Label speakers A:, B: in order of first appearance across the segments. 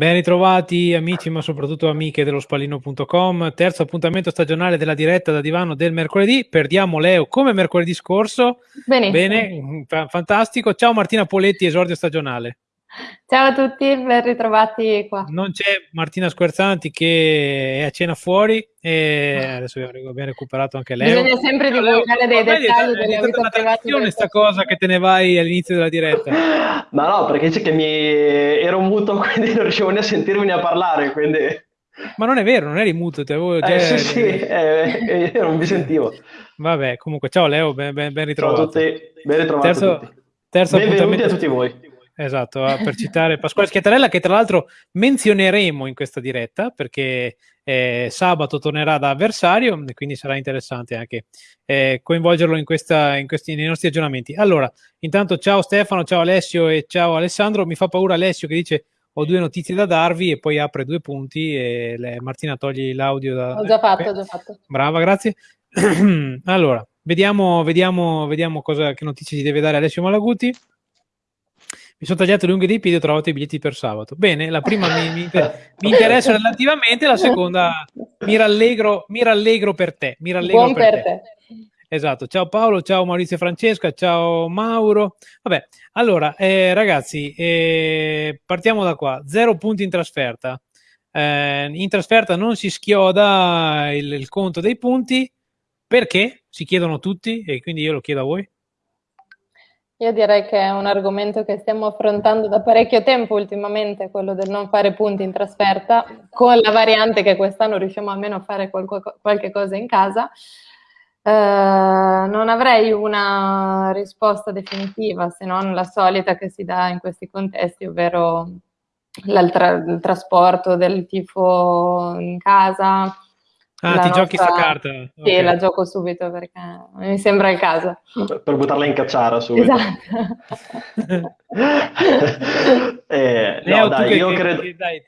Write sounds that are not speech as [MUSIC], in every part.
A: Ben ritrovati amici, ma soprattutto amiche dello spallino.com. Terzo appuntamento stagionale della diretta da divano del mercoledì. Perdiamo Leo come mercoledì scorso.
B: Benissimo.
A: Bene, fantastico. Ciao Martina Poletti, esordio stagionale.
B: Ciao a tutti, ben ritrovati qua.
A: Non c'è Martina Squerzanti che è a cena fuori e adesso abbiamo recuperato anche lei.
B: Bisogna sempre divulgare dei dettagli della vita privata.
A: È questa cosa che te ne vai all'inizio della diretta. [LAUGHS]
C: Ma no, perché c'è che mi ero muto, [LAUGHS] quindi non riuscivo né a sentirmi né a parlare, quindi...
A: Ma non è vero, non eri muto, te avevo già...
C: Eh, sì, sì, eh, io non mi sentivo.
A: Vabbè, comunque, ciao Leo, ben, ben, ben ritrovato.
C: Ciao a tutti, ben ritrovato
A: terzo,
C: a tutti.
A: Terzo
C: Benvenuti
A: appuntamento...
C: a tutti voi.
A: Esatto, per citare Pasquale Schiattarella che tra l'altro menzioneremo in questa diretta perché eh, sabato tornerà da avversario e quindi sarà interessante anche eh, coinvolgerlo in questa, in questi, nei nostri aggiornamenti. Allora, intanto ciao Stefano, ciao Alessio e ciao Alessandro. Mi fa paura Alessio che dice ho due notizie da darvi e poi apre due punti e le, Martina togli l'audio da...
B: Ho già fatto, ho già fatto.
A: Brava, grazie. [CLEARS THROAT] allora, vediamo, vediamo, vediamo cosa, che notizie ci deve dare Alessio Malaguti. Mi sono tagliato le unghie dei piedi e ho trovato i biglietti per sabato. Bene, la prima mi, mi, mi [LAUGHS] interessa relativamente, la seconda mi rallegro, mi rallegro per te. Mi rallegro
B: Buon
A: per,
B: per
A: te.
B: te.
A: Esatto, ciao Paolo, ciao Maurizio e Francesca, ciao Mauro. Vabbè, allora eh, ragazzi, eh, partiamo da qua. Zero punti in trasferta. Eh, in trasferta non si schioda il, il conto dei punti perché si chiedono tutti e quindi io lo chiedo a voi.
B: Io direi che è un argomento che stiamo affrontando da parecchio tempo ultimamente, quello del non fare punti in trasferta, con la variante che quest'anno riusciamo almeno a fare qualche, cosa in casa. Eh, non avrei una risposta definitiva, se non la solita che si dà in questi contesti, ovvero il trasporto del tifo in casa,
A: Ah, ti giochi sta carta?
B: Sì, okay. la gioco subito perché mi sembra il caso.
C: Per, per buttarla in cacciara subito.
B: Esatto. [LAUGHS]
C: eh, no, dai,
A: che,
C: io
A: che,
C: credo...
A: Che, dai,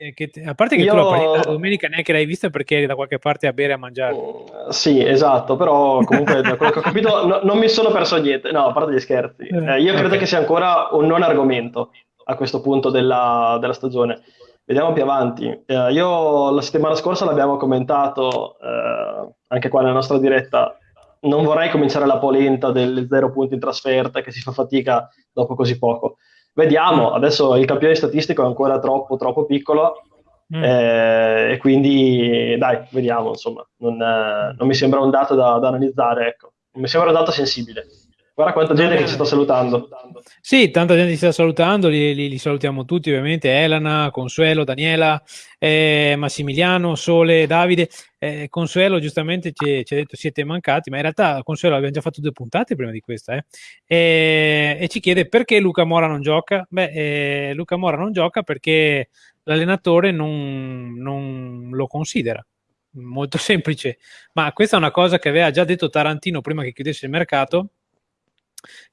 A: a parte che io... tu la partita domenica neanche l'hai vista perché eri da qualche parte a bere e a mangiare.
C: Uh, sì, esatto, però comunque da quello che ho capito no, non mi sono perso niente. No, a parte gli scherzi. Eh, io credo okay. che sia ancora un non argomento a questo punto della, della stagione. Vediamo più avanti. Eh, io la settimana scorsa l'abbiamo commentato eh, anche qua nella nostra diretta. Non vorrei cominciare la polenta del zero punti in trasferta che si fa fatica dopo così poco. Vediamo, adesso il campione statistico è ancora troppo, troppo piccolo
A: Mm.
C: eh, e quindi dai, vediamo, insomma, non, eh, non mi sembra un dato da, da analizzare, ecco. Non mi sembra un dato sensibile. Guarda quanta gente che ci sta salutando.
A: Sì, tanta gente ci sta salutando, li, li, li salutiamo tutti ovviamente, Elena, Consuelo, Daniela, eh, Massimiliano, Sole, Davide. Eh, Consuelo giustamente ci, ci, ha detto siete mancati, ma in realtà Consuelo abbiamo già fatto due puntate prima di questa eh? e, e, ci chiede perché Luca Mora non gioca. Beh, eh, Luca Mora non gioca perché l'allenatore non, non lo considera molto [LAUGHS] semplice, ma questa è una cosa che aveva già detto Tarantino prima che chiudesse il mercato,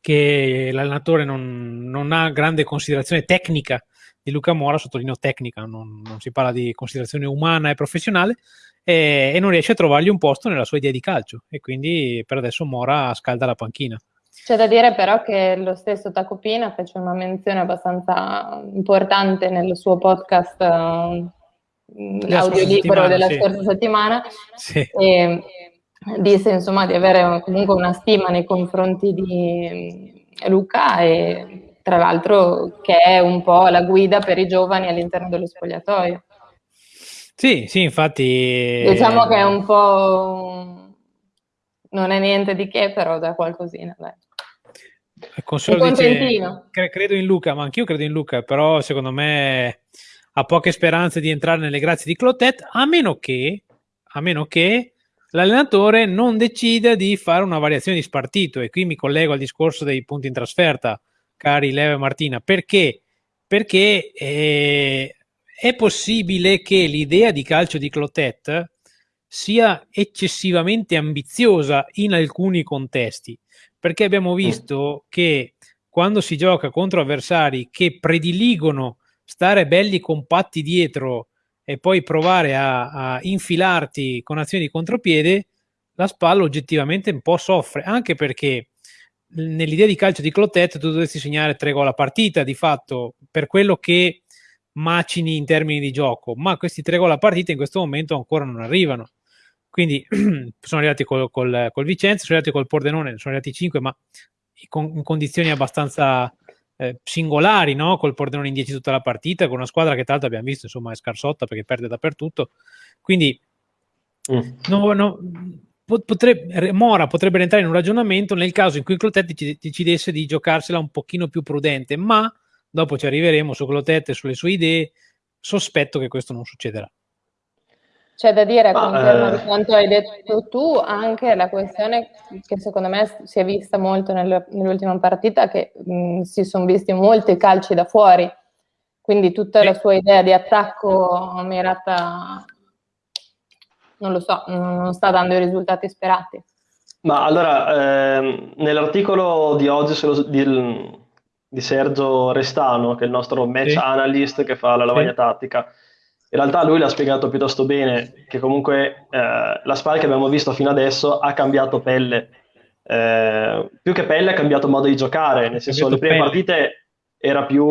A: che l'allenatore non, non, ha grande considerazione tecnica di Luca Mora, sottolineo tecnica, non, non si parla di considerazione umana e professionale, e, e, non riesce a trovargli un posto nella sua idea di calcio e quindi per adesso Mora scalda la panchina.
B: C'è da dire però che lo stesso Tacopina fece una menzione abbastanza importante nel suo podcast uh, l'audiolibro della
A: sì.
B: scorsa settimana
A: Sì.
B: e disse insomma di avere comunque una stima nei confronti di Luca e tra l'altro che è un po' la guida per i giovani all'interno dello spogliatoio.
A: Sì, sì, infatti...
B: Diciamo che è un po'... non è niente di che, però da qualcosina, dai.
A: Consuelo
B: Un
A: dice, credo in Luca, ma anch'io credo in Luca, però secondo me ha poche speranze di entrare nelle grazie di Clotet, a meno che, a meno che l'allenatore non decida di fare una variazione di spartito. E qui mi collego al discorso dei punti in trasferta, cari Leo e Martina, perché? Perché eh, è possibile che l'idea di calcio di Clotet sia eccessivamente ambiziosa in alcuni contesti, perché abbiamo visto che quando si gioca contro avversari che prediligono stare belli compatti dietro e poi provare a, a infilarti con azioni di contropiede, la spalla oggettivamente un po' soffre, anche perché nell'idea di calcio di Clotet tu dovresti segnare tre gol a partita, di fatto per quello che macini in termini di gioco, ma questi tre gol a partita in questo momento ancora non arrivano. Quindi [CLEARS THROAT] sono arrivati col, col, col Vicenza, sono arrivati col Pordenone, sono arrivati 5, ma in, in condizioni abbastanza eh, singolari, no? col Pordenone in 10 tutta la partita, con una squadra che tra l'altro abbiamo visto insomma è scarsotta perché perde dappertutto. Quindi mm. no, no, potrebbe, Mora potrebbe entrare in un ragionamento nel caso in cui Clotet decidesse di giocarsela un pochino più prudente, ma dopo ci arriveremo su Clotet e sulle sue idee, sospetto che questo non succederà.
B: C'è da dire, Ma, conferma eh... di quanto hai detto tu, anche la questione che secondo me si è vista molto nel, nell'ultima partita, che mh, si sono visti molti calci da fuori, quindi tutta la sua idea di attacco mirata, non lo so, non sta dando i risultati sperati.
C: Ma allora, ehm, nell'articolo di oggi di, di, Sergio Restano, che è il nostro match sì. analyst che fa la lavagna sì. tattica, in realtà lui l'ha spiegato piuttosto bene, che comunque eh, la SPAL che abbiamo visto fino adesso ha cambiato pelle. Eh, più che pelle ha cambiato modo di giocare, nel senso le prime pelle. partite era più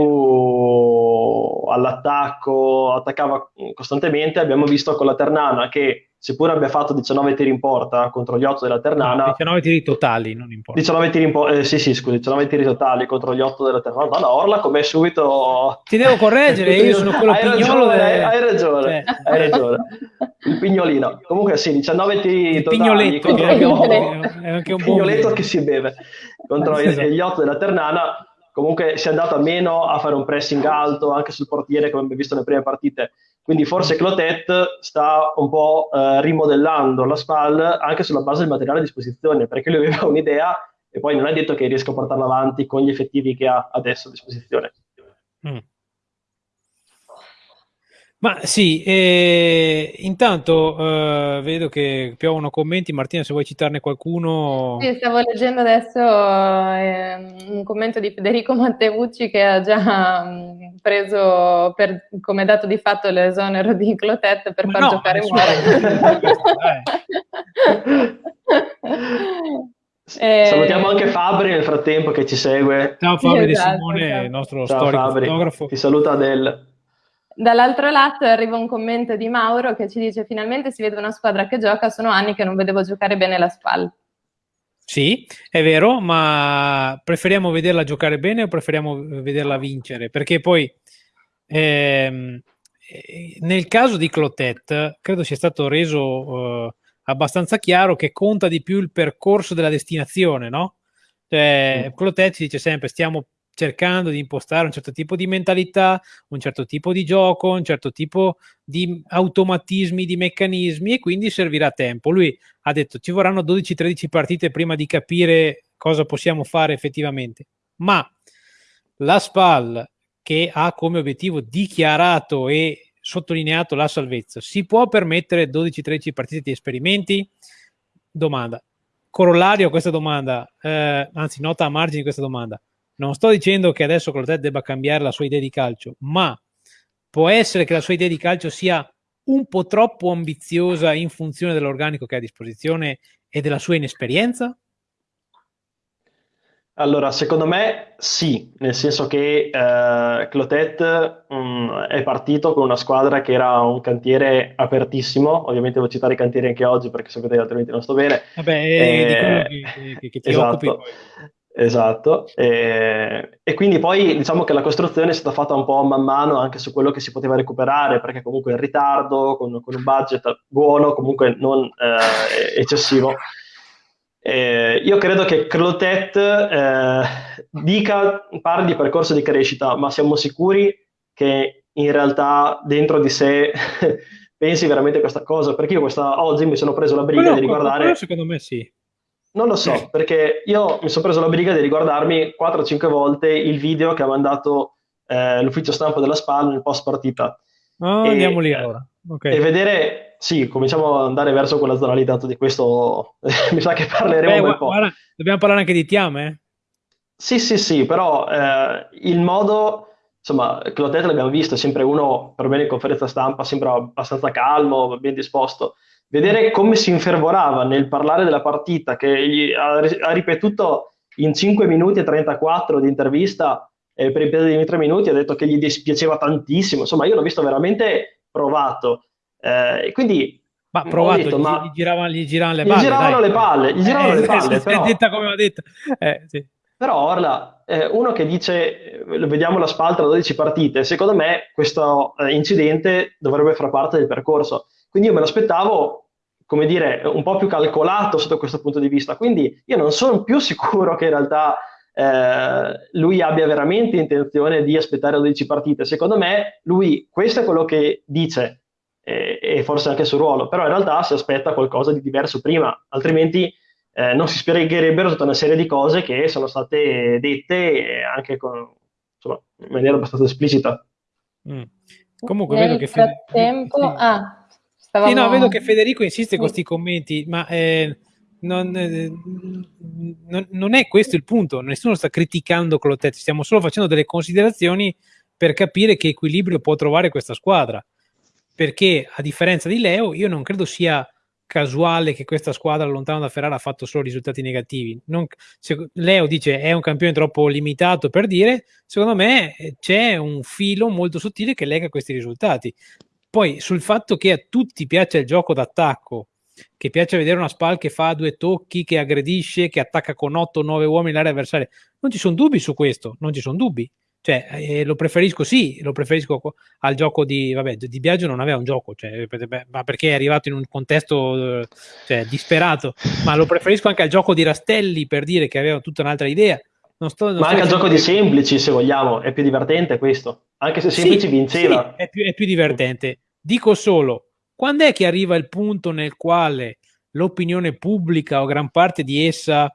C: all'attacco, attaccava costantemente, abbiamo visto con la Ternana che seppur abbia fatto 19 tiri in porta contro gli 8 della Ternana. No,
A: 19 tiri totali, non in porta.
C: 19 tiri in porta, eh, sì, sì, scusi, 19 tiri totali contro gli 8 della Ternana. Madonna, Orla come subito...
A: Ti devo correggere, io sono quello
C: hai
A: pignolo.
C: Ragione, delle... Hai ragione, cioè. hai ragione. Il pignolino. Comunque sì, 19 tiri
A: il
C: totali.
A: Pignoletto,
C: contro...
A: è anche un
C: pignoletto che si beve contro esatto. gli 8 della Ternana. Comunque si è andato a meno a fare un pressing alto anche sul portiere, come abbiamo visto nelle prime partite quindi forse Clotet sta un po' eh, rimodellando la SPAL anche sulla base del materiale a disposizione, perché lui aveva un'idea e poi non è detto che riesca a portarla avanti con gli effettivi che ha adesso a disposizione. Mm.
A: Ma sì, eh, intanto eh, vedo che piovono commenti. Martina, se vuoi citarne qualcuno.
B: Sì, stavo leggendo adesso eh, un commento di Federico Matteucci che ha già mh, mm, preso per, come dato di fatto l'esonero di Clotet per far no, giocare Muore. [LAUGHS]
C: eh, Salutiamo anche Fabri nel frattempo che ci segue.
A: Ciao Fabri esatto, Simone, il nostro Ciao, storico Fabri. fotografo.
C: Ti saluta Adele.
B: Dall'altro lato arriva un commento di Mauro che ci dice finalmente si vede una squadra che gioca, sono anni che non vedevo giocare bene la SPAL.
A: Sì, è vero, ma preferiamo vederla giocare bene o preferiamo vederla vincere? Perché poi ehm, nel caso di Clotet credo sia stato reso eh, abbastanza chiaro che conta di più il percorso della destinazione, no? Cioè. Clotet ci dice sempre stiamo cercando di impostare un certo tipo di mentalità, un certo tipo di gioco, un certo tipo di automatismi, di meccanismi e quindi servirà tempo. Lui ha detto ci vorranno 12-13 partite prima di capire cosa possiamo fare effettivamente, ma la SPAL che ha come obiettivo dichiarato e sottolineato la salvezza, si può permettere 12-13 partite di esperimenti? Domanda. Corollario a questa domanda, eh, anzi nota a margine di questa domanda, non sto dicendo che adesso Clotet debba cambiare la sua idea di calcio, ma può essere che la sua idea di calcio sia un po' troppo ambiziosa in funzione dell'organico che ha a disposizione e della sua inesperienza?
C: Allora, secondo me sì, nel senso che eh, Clotet mh, mm, è partito con una squadra che era un cantiere apertissimo, ovviamente devo citare i cantieri anche oggi perché sapete che altrimenti non sto bene.
A: Vabbè, eh, di quello che, che, che ti esatto. occupi.
C: Esatto, e, e, quindi poi diciamo che la costruzione è stata fatta un po' man mano anche su quello che si poteva recuperare, perché comunque in ritardo, con, con un budget buono, comunque non eh, eccessivo. E io credo che Clotet eh, dica, parli di percorso di crescita, ma siamo sicuri che in realtà dentro di sé [LAUGHS] pensi veramente questa cosa, perché io questa, oggi mi sono preso la briga quello, di riguardare...
A: secondo me sì
C: non lo so, perché io mi sono preso la briga di riguardarmi 4-5 volte il video che ha mandato eh, l'ufficio stampa della SPAL nel post partita.
A: Oh, e, andiamo lì allora. Okay.
C: E vedere, sì, cominciamo ad andare verso quella zona lì, dato di questo [LAUGHS] mi sa che parleremo Beh, un po'. Guarda,
A: dobbiamo parlare anche di Tiame? Eh?
C: Sì, sì, sì, però eh, il modo, insomma, Clotet l'abbiamo visto, è sempre uno, per me in conferenza stampa, sembra abbastanza calmo, ben disposto vedere come si infervorava nel parlare della partita, che ha, ha ripetuto in 5 minuti e 34 di intervista eh, per i primi tre minuti, ha detto che gli dispiaceva tantissimo, insomma io l'ho visto veramente provato. Eh, quindi
A: ma provato, detto, gli, ma gli, giravano, gli giravano le
C: palle. Gli giravano le palle, gli giravano eh, le palle.
A: Però... detta come ho detto. Eh, sì.
C: Però Orla, eh, uno che dice, eh, vediamo la spaltra 12 partite, secondo me questo incidente dovrebbe far parte del percorso. Quindi io me lo aspettavo, come dire, un po' più calcolato sotto questo punto di vista. Quindi io non sono più [LAUGHS] sicuro che in realtà eh, lui abbia veramente intenzione di aspettare 12 partite. Secondo me lui, questo è quello che dice, e, e forse anche sul ruolo, però in realtà si aspetta qualcosa di diverso prima, altrimenti eh, non si spiegherebbero tutta una serie di cose che sono state dette anche con, insomma, in maniera abbastanza esplicita.
A: Mm. Comunque
B: Nel
A: vedo che
B: frattempo... Federico... Ah,
A: stavamo... sì, no, vedo che Federico insiste con questi commenti, ma eh, non, eh, non, non, è questo il punto, nessuno sta criticando Clotet, stiamo solo facendo delle considerazioni per capire che equilibrio può trovare questa squadra perché a differenza di Leo io non credo sia casuale che questa squadra lontano da Ferrara ha fatto solo risultati negativi. Non, se, Leo dice è un campione troppo limitato per dire, secondo me eh, c'è un filo molto sottile che lega questi risultati. Poi sul fatto che a tutti piace il gioco d'attacco, che piace vedere una SPAL che fa due tocchi, che aggredisce, che attacca con 8 9 uomini l'area avversaria, non ci sono dubbi su questo, non ci sono dubbi. Cioè, eh, lo preferisco sì, lo preferisco al gioco di, vabbè, di Biagio non aveva un gioco, cioè, ma perché è arrivato in un contesto cioè, disperato, ma lo preferisco anche al gioco di Rastelli per dire che aveva tutta un'altra idea.
C: Non sto, non ma anche al gioco di semplici, se vogliamo, è più divertente questo, anche se semplici sì, vinceva.
A: Sì, è, più, è più divertente. Dico solo, quando è che arriva il punto nel quale l'opinione pubblica o gran parte di essa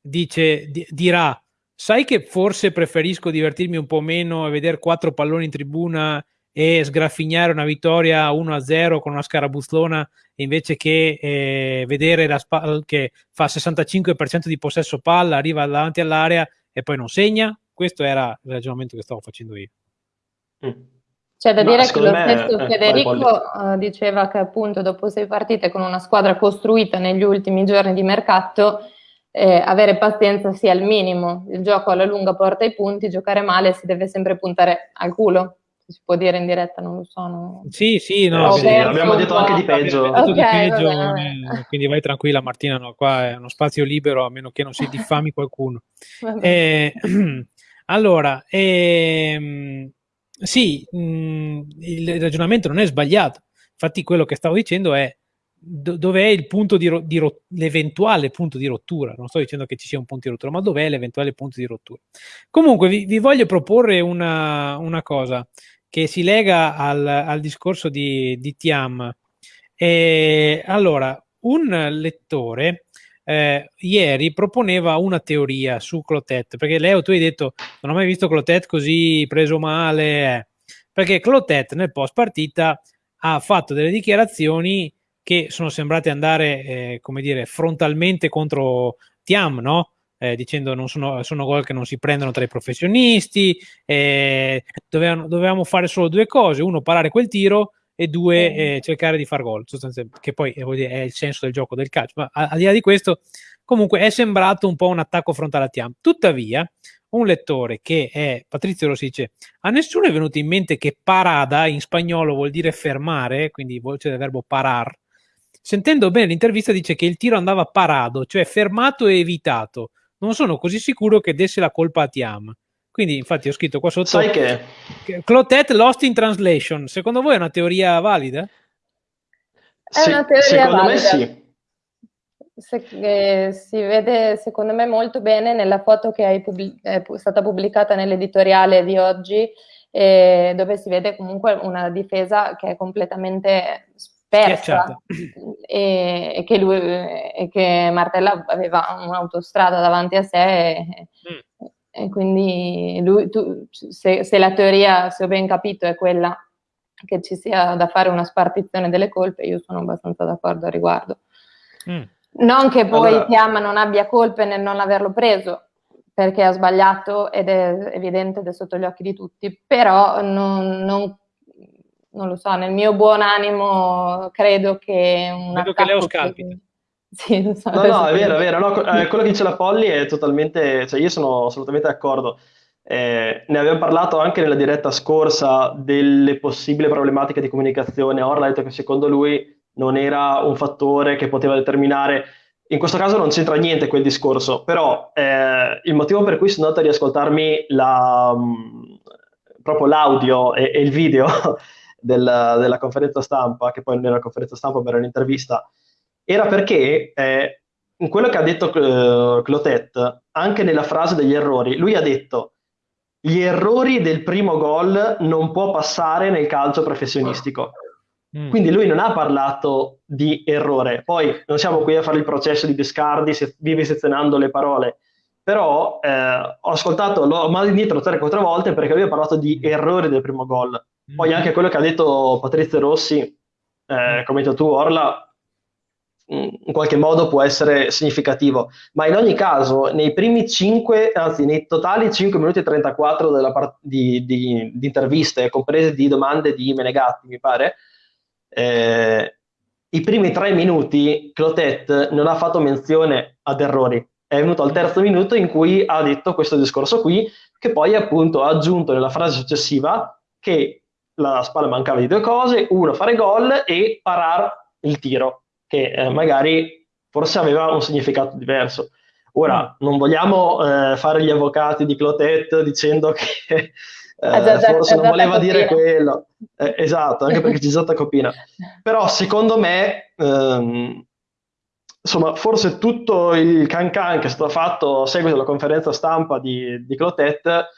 A: dice, di, dirà sai che forse preferisco divertirmi un po' meno e vedere quattro palloni in tribuna e sgraffignare una vittoria 1-0 con una scarabuzzlona invece che eh, vedere la che fa 65% di possesso palla, arriva davanti all'area e poi non segna. Questo era il ragionamento che stavo facendo io.
B: Mm. C'è da Ma dire che lo stesso me, Federico uh, diceva che appunto dopo sei partite con una squadra costruita negli ultimi giorni di mercato eh, avere pazienza sia il minimo. Il gioco alla lunga porta i punti, giocare male si deve sempre puntare al culo. Si può dire in diretta, non lo so. No.
A: Sì, sì, no,
C: sì, abbiamo detto anche di peggio.
A: Okay, di peggio eh, quindi vai tranquilla Martina, no, qua è uno spazio libero a meno che non si [LAUGHS] diffami qualcuno. Eh, [CLEARS THROAT] allora, ehm, sì, mh, mm, il ragionamento non è sbagliato. Infatti quello che stavo dicendo è do, dov'è il punto di, ro- di ro- l'eventuale punto di rottura? Non sto dicendo che ci sia un punto di rottura, ma dov'è l'eventuale punto di rottura? Comunque vi, vi voglio proporre una, una, cosa che si lega al, al discorso di, di Tiam. E, allora, un lettore eh, ieri proponeva una teoria su Clotet, perché Leo tu hai detto non ho mai visto Clotet così preso male, eh. perché Clotet nel post partita ha fatto delle dichiarazioni che sono sembrate andare, eh, come dire, frontalmente contro Tiam, no? Eh, dicendo non sono, sono, gol che non si prendono tra i professionisti, eh, dovevamo, dovevamo, fare solo due cose, uno parare quel tiro e due eh, cercare di far gol, che poi dire, è il senso del gioco del calcio, ma al di là di questo comunque è sembrato un po' un attacco frontale a Tiam. Tuttavia, un lettore che è Patrizio Rossi dice a nessuno è venuto in mente che parada in spagnolo vuol dire fermare, quindi voce del verbo parar, Sentendo bene l'intervista dice che il tiro andava parado, cioè fermato e evitato. Non sono così sicuro che desse la colpa a Tiam. Quindi, infatti, ho scritto qua sotto.
C: Sai che.
A: Clotet lost in translation. Secondo voi è una teoria valida?
B: È una teoria secondo valida. me sì. Se, eh, si vede secondo me molto bene nella foto che pubblic- è stata pubblicata nell'editoriale di oggi, eh, dove si vede comunque una difesa che è completamente persa e, e, che lui, e, che Martella aveva un'autostrada davanti a sé e, mm. e quindi lui, tu, se, se, la teoria, se ho ben capito, è quella che ci sia da fare una spartizione delle colpe, io sono abbastanza d'accordo al riguardo. Mm. Non che poi allora... Tiama non abbia colpe nel non averlo preso, perché ha sbagliato ed è evidente ed è sotto gli occhi di tutti, però non, non non lo so, nel mio buon animo credo che un
A: Vedo che Leo scalpita. [LAUGHS]
C: Sì, so, no, no, è vero, è vero. No, eh, quello che dice la Polly è totalmente, cioè io sono assolutamente d'accordo. Eh, ne abbiamo parlato anche nella diretta scorsa delle possibili problematiche di comunicazione. Orla ha detto che secondo lui non era un fattore che poteva determinare. In questo caso non c'entra niente quel discorso, però eh, il motivo per cui sono andato a riascoltarmi la, mh, mm, proprio l'audio e, e il video [LAUGHS] del, della conferenza stampa, che poi non era una conferenza stampa, ma era un'intervista, era perché eh, in quello che ha detto uh, Clotet, anche nella frase degli errori, lui ha detto gli errori del primo gol non può passare nel calcio professionistico. Mm. Quindi lui non ha parlato di errore. Poi non siamo qui a fare il processo di Biscardi, se, vivisezionando le parole, però eh, ho ascoltato, l'ho mandato indietro 3-4 volte perché lui ha parlato di errori del primo gol. Poi mm. anche quello che ha detto Patrizio Rossi, eh, mm. come hai detto tu Orla, in qualche modo può essere significativo, ma in ogni caso nei primi 5, anzi nei totali 5 minuti e 34 della part- di, di, di, interviste, comprese di domande di Menegatti, mi pare, eh, i primi 3 minuti Clotet non ha fatto menzione ad errori, è venuto al terzo minuto in cui ha detto questo discorso qui, che poi appunto ha aggiunto nella frase successiva che la spalla mancava di due cose, uno fare gol e parar il tiro che eh, magari forse aveva un significato diverso. Ora, mm. non vogliamo eh, fare gli avvocati di Clotet dicendo che [LAUGHS] eh, forse non voleva dire quello. Eh, esatto, anche perché [LAUGHS] c'è stata copina. Però secondo me, ehm, insomma, forse tutto il cancan che è stato fatto a seguito della conferenza stampa di, di Clotet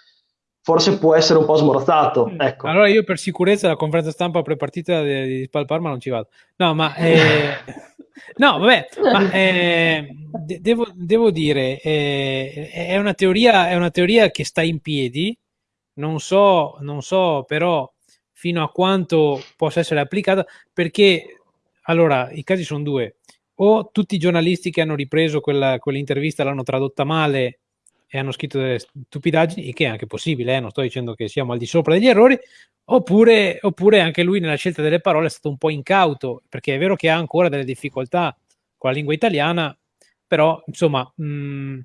C: forse può essere un po' smorzato. Mm. Ecco.
A: Allora io per sicurezza la conferenza stampa prepartita di, di Spal Parma non ci vado. No, ma... Eh, [LAUGHS] no, vabbè, ma eh, de- devo, devo, dire, eh, è, una teoria, è una teoria che sta in piedi, non so, non so però fino a quanto possa essere applicata, perché allora i casi sono due. O tutti i giornalisti che hanno ripreso quella, quell'intervista l'hanno tradotta male e hanno scritto delle stupidaggini, che è anche possibile, eh? non sto dicendo che siamo al di sopra degli errori, oppure, oppure, anche lui nella scelta delle parole è stato un po' incauto, perché è vero che ha ancora delle difficoltà con la lingua italiana, però insomma, mh, mm,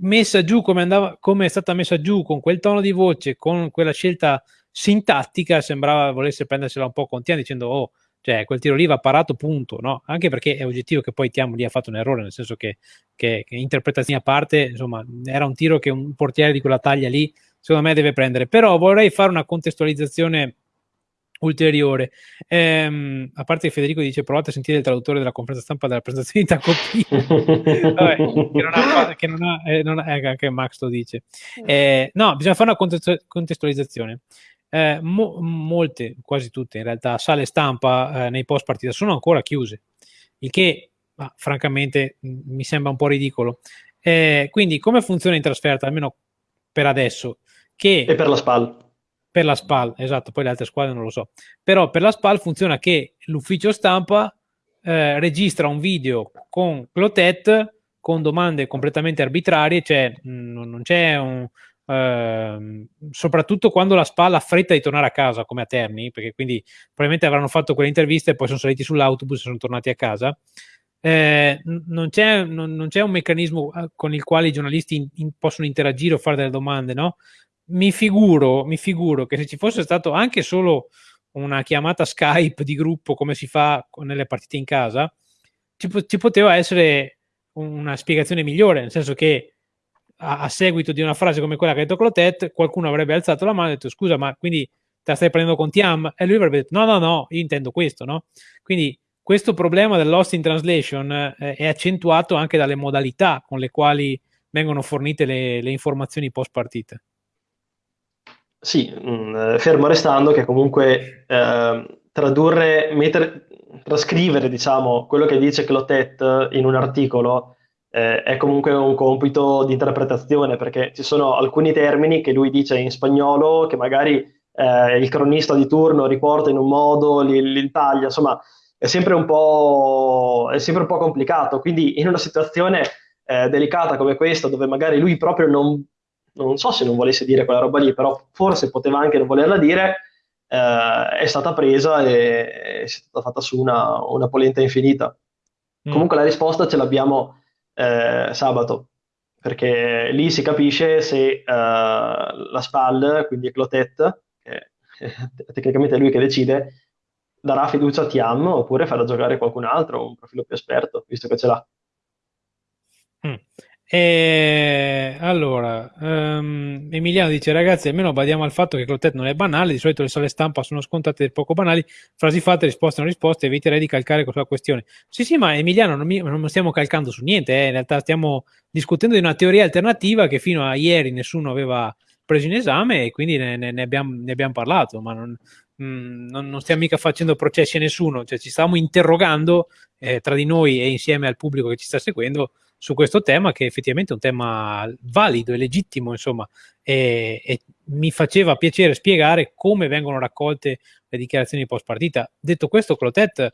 A: messa giù come, andava, come è stata messa giù, con quel tono di voce, con quella scelta sintattica, sembrava volesse prendersela un po' con Tian dicendo oh, cioè quel tiro lì va parato punto, no? Anche perché è oggettivo che poi Tiamo lì ha fatto un errore, nel senso che, che, che, interpretazioni a parte, insomma, era un tiro che un portiere di quella taglia lì, secondo me, deve prendere. Però vorrei fare una contestualizzazione ulteriore. Ehm, a parte che Federico dice provate a sentire il traduttore della conferenza stampa della presentazione di Tacopino, [LAUGHS] Vabbè, che non ha, che non ha, eh, non ha eh, anche Max lo dice. Eh, no, bisogna fare una contestualizzazione eh, mo- molte, quasi tutte in realtà, sale stampa eh, nei post partita sono ancora chiuse, il che ma, francamente mi sembra un po' ridicolo. Eh, quindi come funziona in trasferta, almeno per adesso? Che
C: e per la SPAL.
A: Per la SPAL, esatto, poi le altre squadre non lo so. Però per la SPAL funziona che l'ufficio stampa eh, registra un video con Clotet con domande completamente arbitrarie, cioè mh, non c'è un, Ehm, soprattutto quando la spalla ha fretta di tornare a casa come a Terni, perché quindi probabilmente avranno fatto quelle interviste e poi sono saliti sull'autobus e sono tornati a casa. Eh, non, c'è, non, non, c'è, un meccanismo eh, con il quale i giornalisti in, in, possono interagire o fare delle domande, no? Mi figuro, mi figuro che se ci fosse stato anche solo una chiamata Skype di gruppo come si fa nelle partite in casa, ci, ci poteva essere una spiegazione migliore, nel senso che a, a, seguito di una frase come quella che ha detto Clotet, qualcuno avrebbe alzato la mano e detto scusa, ma quindi te la stai prendendo con Tiam? E lui avrebbe detto no, no, no, io intendo questo, no? Quindi questo problema del lost in translation eh, è accentuato anche dalle modalità con le quali vengono fornite le, le informazioni post partita.
C: Sì, mh, mm, fermo restando che comunque eh, tradurre, mettere, trascrivere diciamo quello che dice Clotet in un articolo eh, è comunque un compito di interpretazione perché ci sono alcuni termini che lui dice in spagnolo che magari eh, il cronista di turno riporta in un modo, li, li taglia, insomma è sempre un po', è sempre un po complicato. Quindi in una situazione eh, delicata come questa dove magari lui proprio non, non so se non volesse dire quella roba lì, però forse poteva anche non volerla dire, eh, è stata presa e è stata fatta su una, una polenta infinita. Mm. Comunque la risposta ce l'abbiamo eh, sabato. perché lì si capisce se uh, la SPAL, quindi Clotet, che è [LAUGHS] tecnicamente lui che decide, darà fiducia a Tiam oppure farà giocare qualcun altro, un profilo più esperto, visto che ce l'ha.
A: Mm. E allora, um, Emiliano dice: Ragazzi, almeno badiamo al fatto che Clotet non è banale. Di solito le sale stampa sono scontate e poco banali. Frasi fatte, risposte non risposte. Eviterei di calcare questa questione. Sì, sì, ma Emiliano, non, mi, non stiamo calcando su niente. Eh. In realtà, stiamo discutendo di una teoria alternativa che fino a ieri nessuno aveva preso in esame e quindi ne, ne, ne, abbiamo, ne abbiamo, parlato. Ma non, mh, mm, non, non, stiamo mica facendo processi a nessuno. Cioè, ci stavamo interrogando eh, tra di noi e insieme al pubblico che ci sta seguendo su questo tema che effettivamente è un tema valido e legittimo, insomma, e, e mi faceva piacere spiegare come vengono raccolte le dichiarazioni post partita. Detto questo, Clotet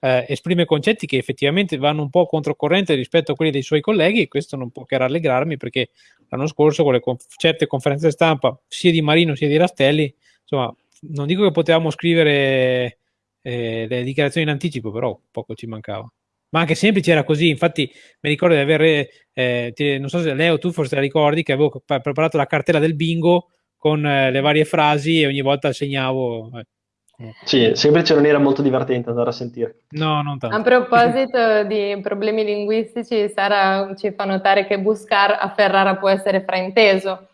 A: eh, esprime concetti che effettivamente vanno un po' controcorrente rispetto a quelli dei suoi colleghi e questo non può che rallegrarmi perché l'anno scorso con le conf- certe conferenze stampa sia di Marino sia di Rastelli, insomma, non dico che potevamo scrivere eh, le dichiarazioni in anticipo, però poco ci mancava ma anche semplice era così. Infatti, mi ricordo di aver, eh, ti, non so se Leo, tu forse la ricordi, che avevo preparato la cartella del bingo con eh, le varie frasi e ogni volta segnavo. Eh.
C: Sì, semplice non era molto divertente andare a sentire.
A: No, non tanto.
B: A proposito di problemi linguistici, Sara ci fa notare che buscar a Ferrara può essere frainteso.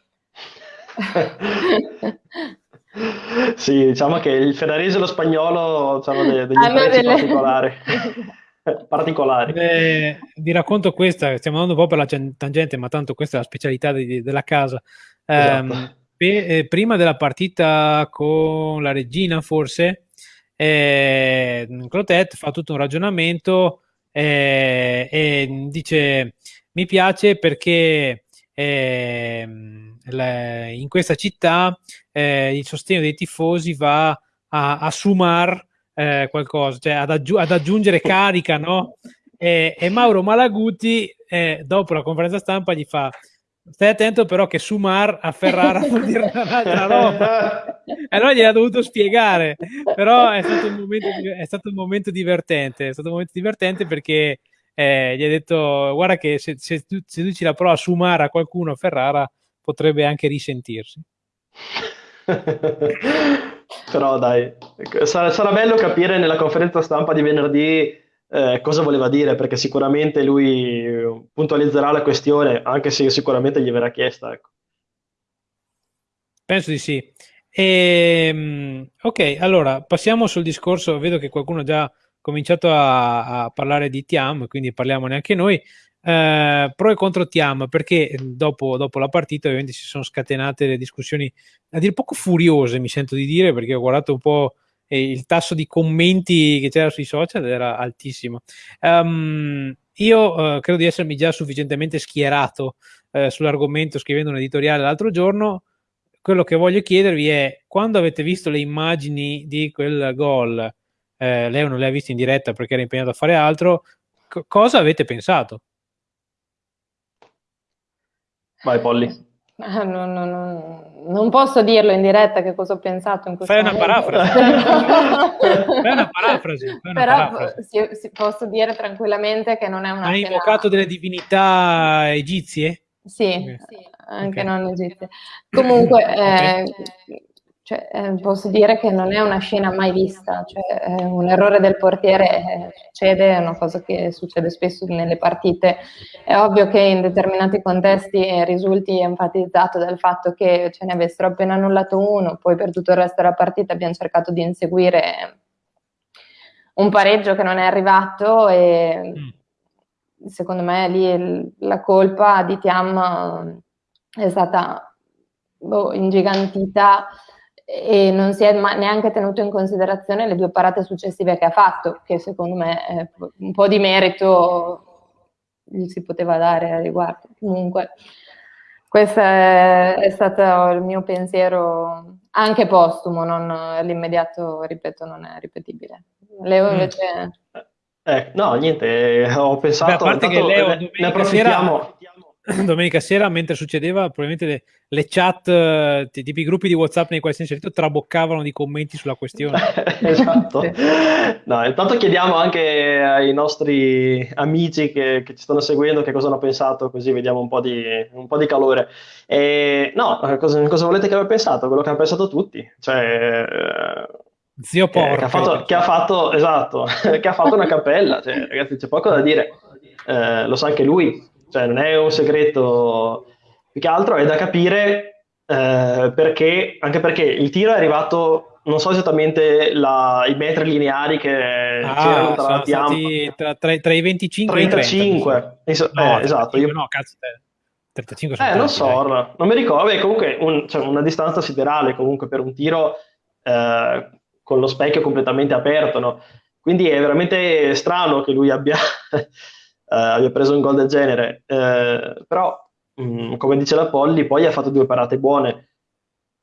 B: [LAUGHS]
C: sì, diciamo che il ferrarese e lo spagnolo hanno degli, degli ah, delle... particolari. [LAUGHS] [LAUGHS] particolari.
A: Eh, vi racconto questa, stiamo andando un po' per la tangente, ma tanto questa è la specialità di, della casa. Esatto. Eh, pe, eh, prima della partita con la regina, forse, eh, Clotet fa tutto un ragionamento eh, e dice: Mi piace perché ehm, in questa città eh, il sostegno dei tifosi va a, a Sumar eh, qualcosa, cioè ad, aggi- ad, aggiungere carica, no? E, e Mauro Malaguti, eh, dopo la conferenza stampa, gli fa: Stai attento, però, che Sumar a Ferrara vuol dire un'altra roba. E [LAUGHS] allora gliel'ha dovuto spiegare. Però è stato un momento, è stato un momento divertente. È stato un momento divertente perché eh, gli ha detto: Guarda, che se, se, tu, se tu ci la prova a Sumar a qualcuno a Ferrara, potrebbe anche risentirsi. [LAUGHS]
C: Però dai, sarà, sarà, bello capire nella conferenza stampa di venerdì eh, cosa voleva dire, perché sicuramente lui puntualizzerà la questione, anche se sicuramente gli verrà chiesta. Ecco.
A: Penso di sì. E, ehm, ok, allora passiamo sul discorso. Vedo che qualcuno ha già cominciato a, a parlare di Tiam, quindi parliamone anche noi. Eh, pro e contro Tiam, perché dopo, dopo, la partita ovviamente si sono scatenate le discussioni a dir poco furiose, mi sento di dire, perché ho guardato un po' e il tasso di commenti che c'era sui social era altissimo. Um, io uh, credo di essermi già sufficientemente schierato uh, sull'argomento scrivendo un editoriale l'altro giorno. Quello che voglio chiedervi è quando avete visto le immagini di quel gol, eh, lei non le ha viste in diretta perché era impegnato a fare altro, co- cosa avete pensato?
C: Vai Polly.
B: Ah, no, no, no, non posso dirlo in diretta che cosa ho pensato in questo
A: Fai
B: momento.
A: una parafrasi. [LAUGHS] Fai una parafrasi. Fai una
B: Però
A: parafrasi.
B: Si, si, posso dire tranquillamente che non è una
A: Hai scena... invocato delle divinità egizie?
B: Sì, okay. sì anche okay. non egizie. Comunque, okay. eh, cioè, eh, posso dire che non è una scena mai vista, cioè, eh, un errore del portiere eh, succede, è una cosa che succede spesso nelle partite. È ovvio che in determinati contesti eh, risulti enfatizzato dal fatto che ce ne avessero appena annullato uno, poi per tutto il resto della partita abbiamo cercato di inseguire un pareggio che non è arrivato e mm. secondo me lì la colpa di Tiam è stata boh, ingigantita e non si è neanche tenuto in considerazione le due parate successive che ha fatto, che secondo me eh, un po' di merito gli si poteva dare a riguardo. Comunque, questo è, è stato il mio pensiero anche postumo, non l'immediato, ripeto, non è ripetibile. Leo mm. invece...
C: Eh, no, niente, ho pensato...
A: Beh, a parte che Leo
C: ne, ne approfittiamo...
A: Sera [CLEARS THROAT] [CLEARS THROAT] domenica sera, mentre succedeva, probabilmente le, le chat, eh, tipi gruppi di WhatsApp nei quali sei inserito, traboccavano di commenti sulla questione. [LAUGHS]
C: esatto. [LAUGHS] No, intanto chiediamo anche ai nostri amici che, che, ci stanno seguendo che cosa hanno pensato, così vediamo un po' di, un po di calore. E, no, cosa, cosa, volete che abbia pensato? Quello che hanno pensato tutti. Cioè,
A: Zio Porco.
C: Che, ha fatto, che ha fatto, esatto, [LAUGHS] che ha fatto una cappella. Cioè, ragazzi, c'è poco da dire. Eh, lo sa anche lui cioè non è un segreto, più che altro è da capire eh, perché, anche perché il tiro è arrivato, non so esattamente la, i metri lineari che
A: ah, c'erano tra, tra, tra, tra, i 25 35. e i 30.
C: Es- no, eh, esatto. Io...
A: No, cazzo, 35
C: sono Eh, non so, dai. non mi ricordo, è comunque un, cioè, una distanza siderale comunque per un tiro eh, con lo specchio completamente aperto, no? Quindi è veramente strano che lui abbia eh, abbia preso un gol del genere, eh, però mh, mm, come dice la Polli poi ha fatto due parate buone.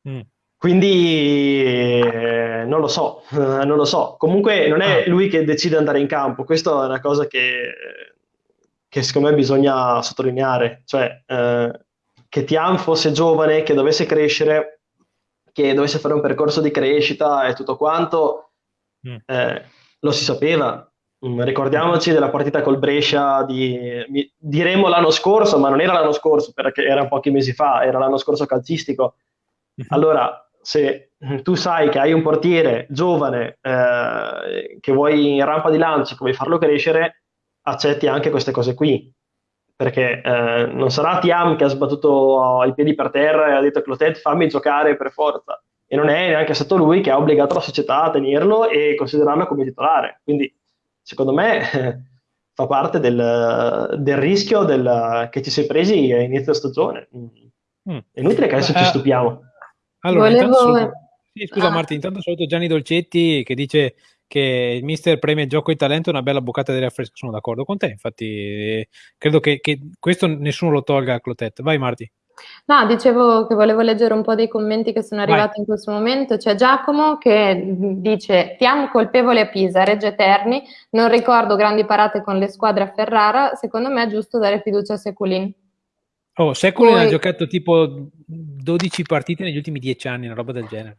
C: Mm. Quindi eh, non lo so, [LAUGHS] non lo so. Comunque non è ah. lui che decide di andare in campo, questa è una cosa che, che secondo me bisogna sottolineare, cioè eh, che Tian fosse giovane, che dovesse crescere, che dovesse fare un percorso di crescita e tutto quanto, mm. eh, lo si sapeva, ricordiamoci della partita col Brescia di, diremo l'anno scorso, ma non era l'anno scorso perché era pochi mesi fa, era l'anno scorso calcistico. Mhm. Allora, se tu sai che hai un portiere giovane eh, che vuoi in rampa di lancio, che vuoi farlo crescere, accetti anche queste cose qui. Perché eh, non sarà Tiam che ha sbattuto i piedi per terra e ha detto Clotet fammi giocare per forza. E non è neanche stato lui che ha obbligato la società a tenerlo e considerarlo come titolare. Quindi secondo me [LAUGHS] fa parte del, del rischio del, che ci si è presi a inizio stagione. Mm. È inutile che adesso ci eh, stupiamo.
A: Allora, Volevo... saluto... sì, scusa ah. Marti, intanto saluto Gianni Dolcetti che dice che il mister premia il gioco di talento è una bella boccata di fresca. Sono d'accordo con te, infatti credo che, che questo nessuno lo tolga a Clotet. Vai Marti.
B: No, dicevo che volevo leggere un po' dei commenti che sono arrivati Vai. in questo momento. C'è Giacomo che dice: Ti amo colpevole a Pisa, Reggio Eterni. Non ricordo grandi parate con le squadre a Ferrara. Secondo me è giusto dare fiducia a Seculin.
A: Oh, Seculin Poi... ha giocato tipo 12 partite negli ultimi 10 anni, una roba del genere.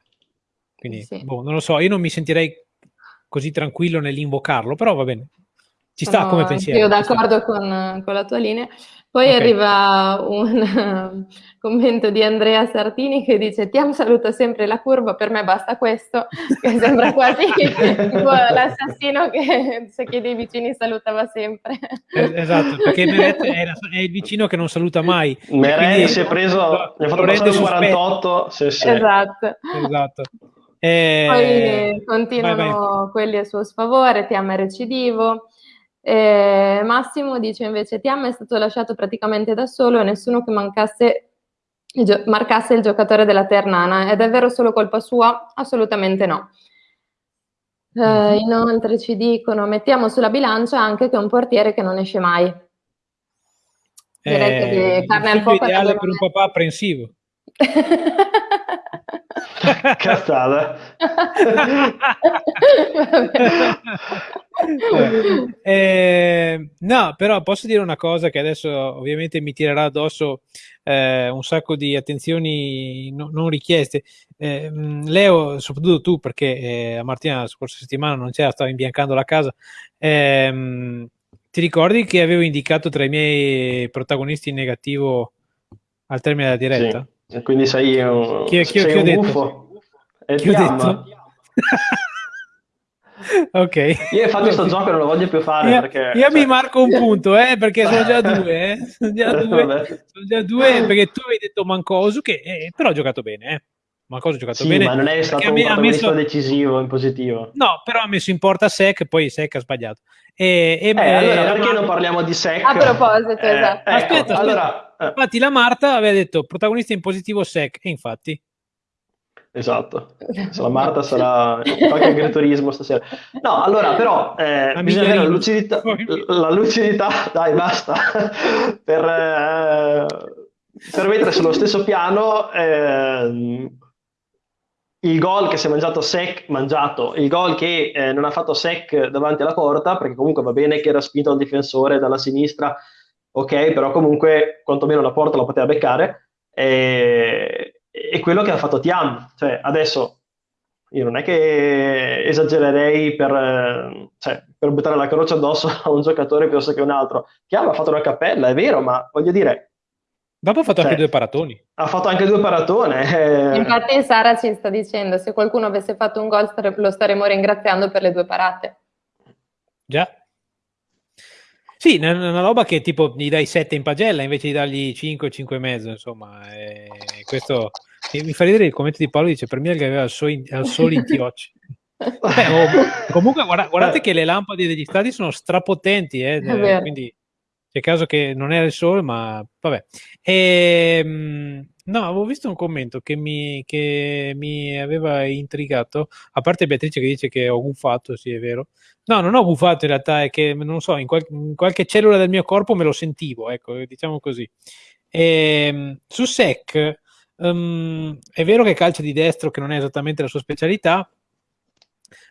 A: Quindi, sì. boh, non lo so, io non mi sentirei così tranquillo nell'invocarlo, però va bene. Ci sta Sono come pensiero.
B: Io d'accordo con, con, la tua linea. Poi okay. arriva un [LAUGHS] commento di Andrea Sartini che dice ti amo saluto sempre la curva, per me basta questo, [LAUGHS] che sembra quasi [LAUGHS] l'assassino che se chiede i vicini salutava sempre.
A: esatto, perché Meret è, è, il vicino che non saluta mai.
C: Meret si è preso, gli ha fatto passare un 48. Sì, sì.
B: Esatto.
A: esatto.
B: Eh, Poi continuano vai, vai. quelli a suo sfavore, ti ama recidivo. Eh, Massimo dice invece Tiam è stato lasciato praticamente da solo e nessuno che mancasse, marcasse il giocatore della Ternana. È davvero solo colpa sua? Assolutamente no. Eh, inoltre ci dicono mettiamo sulla bilancia anche che è un portiere che non esce mai.
A: Direi eh, che carne al fuoco ideale per un papà apprensivo. [LAUGHS] [LAUGHS]
C: Cazzata.
A: eh, no, però posso dire una cosa che adesso ovviamente mi tirerà addosso eh, un sacco di attenzioni no, non richieste. Eh, Leo, soprattutto tu, perché eh, a Martina la scorsa settimana non c'era, stava imbiancando la casa. Ehm, ti ricordi che avevo indicato tra i miei protagonisti in negativo al termine della diretta?
C: Sì. Quindi sei un, chi, chi, sei chi un
A: detto?
C: buffo.
A: E chi ho detto? [LAUGHS] ok.
C: Io infatti questo gioco non lo voglio più fare
A: io,
C: perché...
A: Io cioè... mi marco un punto, eh, perché sono già due, eh. Sono già [LAUGHS] due, sono già due perché tu hai detto Mancosu che eh, però ha giocato bene, eh. Mancosu ha giocato
C: sì,
A: bene.
C: ma non è stato un ha messo... decisivo in positivo.
A: No, però ha messo in porta Sec, poi Sec ha sbagliato. E,
C: e eh, beh, allora perché non parliamo di Sec?
B: A proposito,
C: eh,
B: esatto.
C: Ecco, aspetta,
A: allora, eh. infatti la Marta aveva detto protagonista in positivo Sec, e infatti.
C: Esatto, [LAUGHS] la Marta sarà qualche agriturismo stasera. No, allora però eh, bisogna avere la lucidità, la lucidità, dai basta, per, eh, per mettere sullo stesso piano eh, il gol che si è mangiato Sec, mangiato, il gol che eh, non ha fatto Sec davanti alla porta, perché comunque va bene che era spinto al difensore dalla sinistra, ok, però comunque quantomeno la porta la poteva beccare, e, e quello che ha fatto Tiam, cioè adesso io non è che esagererei per, cioè, per buttare la croce addosso [LAUGHS] a un giocatore piuttosto che un altro. Tiam ha fatto una cappella, è vero, ma voglio dire...
A: Dopo ha fatto cioè, anche due paratoni.
C: Ha fatto anche due paratone.
B: Eh. Infatti Sara ci sta dicendo, se qualcuno avesse fatto un gol lo staremmo ringraziando per le due parate.
A: Già. Sì, è una roba che tipo gli dai 7 in pagella invece di dargli 5, 5 e mezzo, insomma. E questo mi fa ridere il commento di Paolo, dice per me che aveva il, so in, Tiocci. [LAUGHS] Beh, oh, comunque guarda, guardate che le lampade degli stadi sono strapotenti, eh, quindi c'è caso che non era il sole, ma vabbè. E, ehm, no, avevo visto un commento che mi, che mi, aveva intrigato, a parte Beatrice che dice che ho gufato, sì è vero. No, non ho gufato in realtà, è che non so, in, qual- in qualche cellula del mio corpo me lo sentivo, ecco, diciamo così. E, ehm, su SEC um, è vero che calcia di destro, che non è esattamente la sua specialità,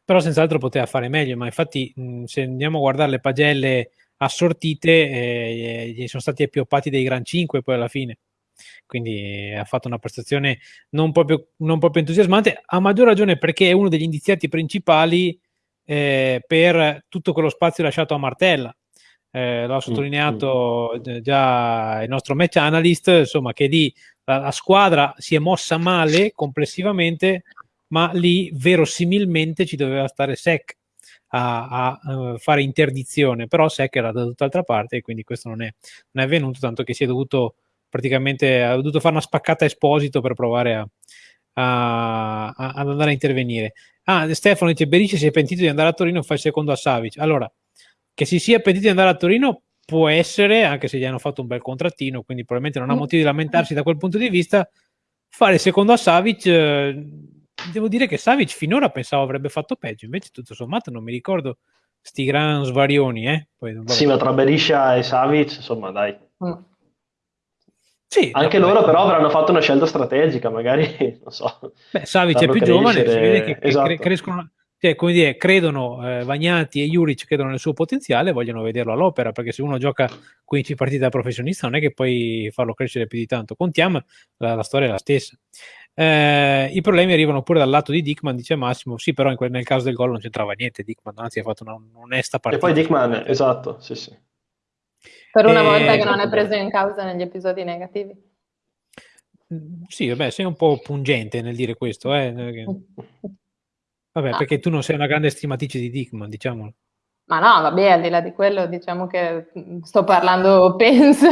A: però senz'altro poteva fare meglio, ma infatti mh, se andiamo a guardare le pagelle assortite, eh, gli sono stati appioppati dei Gran 5 poi alla fine. Quindi ha fatto una prestazione non proprio, non proprio entusiasmante, a maggior ragione perché è uno degli indiziati principali eh, per tutto quello spazio lasciato a Martella. Eh, l'ha mm, sottolineato mm. già il nostro match analyst, insomma, che lì la, la, squadra si è mossa male complessivamente, ma lì verosimilmente ci doveva stare Sec a, a, a fare interdizione, però Sec era da tutt'altra parte e quindi questo non è, non è avvenuto, tanto che si è dovuto praticamente ha dovuto fare una spaccata Esposito per provare a, a, a, ad andare a intervenire. Ah, Stefano dice: Berisce si è pentito di andare a Torino fa il secondo a Savic. Allora, che si sia pentito di andare a Torino può essere, anche se gli hanno fatto un bel contrattino, quindi probabilmente non ha motivo di lamentarsi da quel punto di vista. Fare il secondo a Savic, eh, devo dire che Savic finora pensavo avrebbe fatto peggio, invece tutto sommato non mi ricordo sti gran svarioni. Eh?
C: Poi, sì, ma tra Beriscia e Savic, insomma, dai. Mm.
A: Sì,
C: Anche loro beh, però avranno fatto una scelta strategica, magari, [LAUGHS] non so.
A: Beh, Savic è più crescere... giovane, si vede che, esatto. crescono, cioè, come dire, credono, eh, Vagnati e Juric credono nel suo potenziale e vogliono vederlo all'opera, perché se uno gioca 15 partite da professionista non è che puoi farlo crescere più di tanto. Con Tiam la, la storia è la stessa. Eh, I problemi arrivano pure dal lato di Dickman, dice Massimo. Sì, però quel, nel caso del gol non c'entrava niente. Dickman, anzi, ha fatto una, un'onesta partita.
C: E poi Dickman, esatto, sì, sì.
B: Per una e... volta che non è preso in causa negli episodi negativi.
A: Mm, sì, vabbè, sei un po' pungente nel dire questo, eh. [LAUGHS] Vabbè, ah. perché tu non sei una grande stimatrice di Dickman, diciamolo.
B: Ma no, vabbè, al di là di quello, diciamo che mm, sto parlando, [LAUGHS] penso,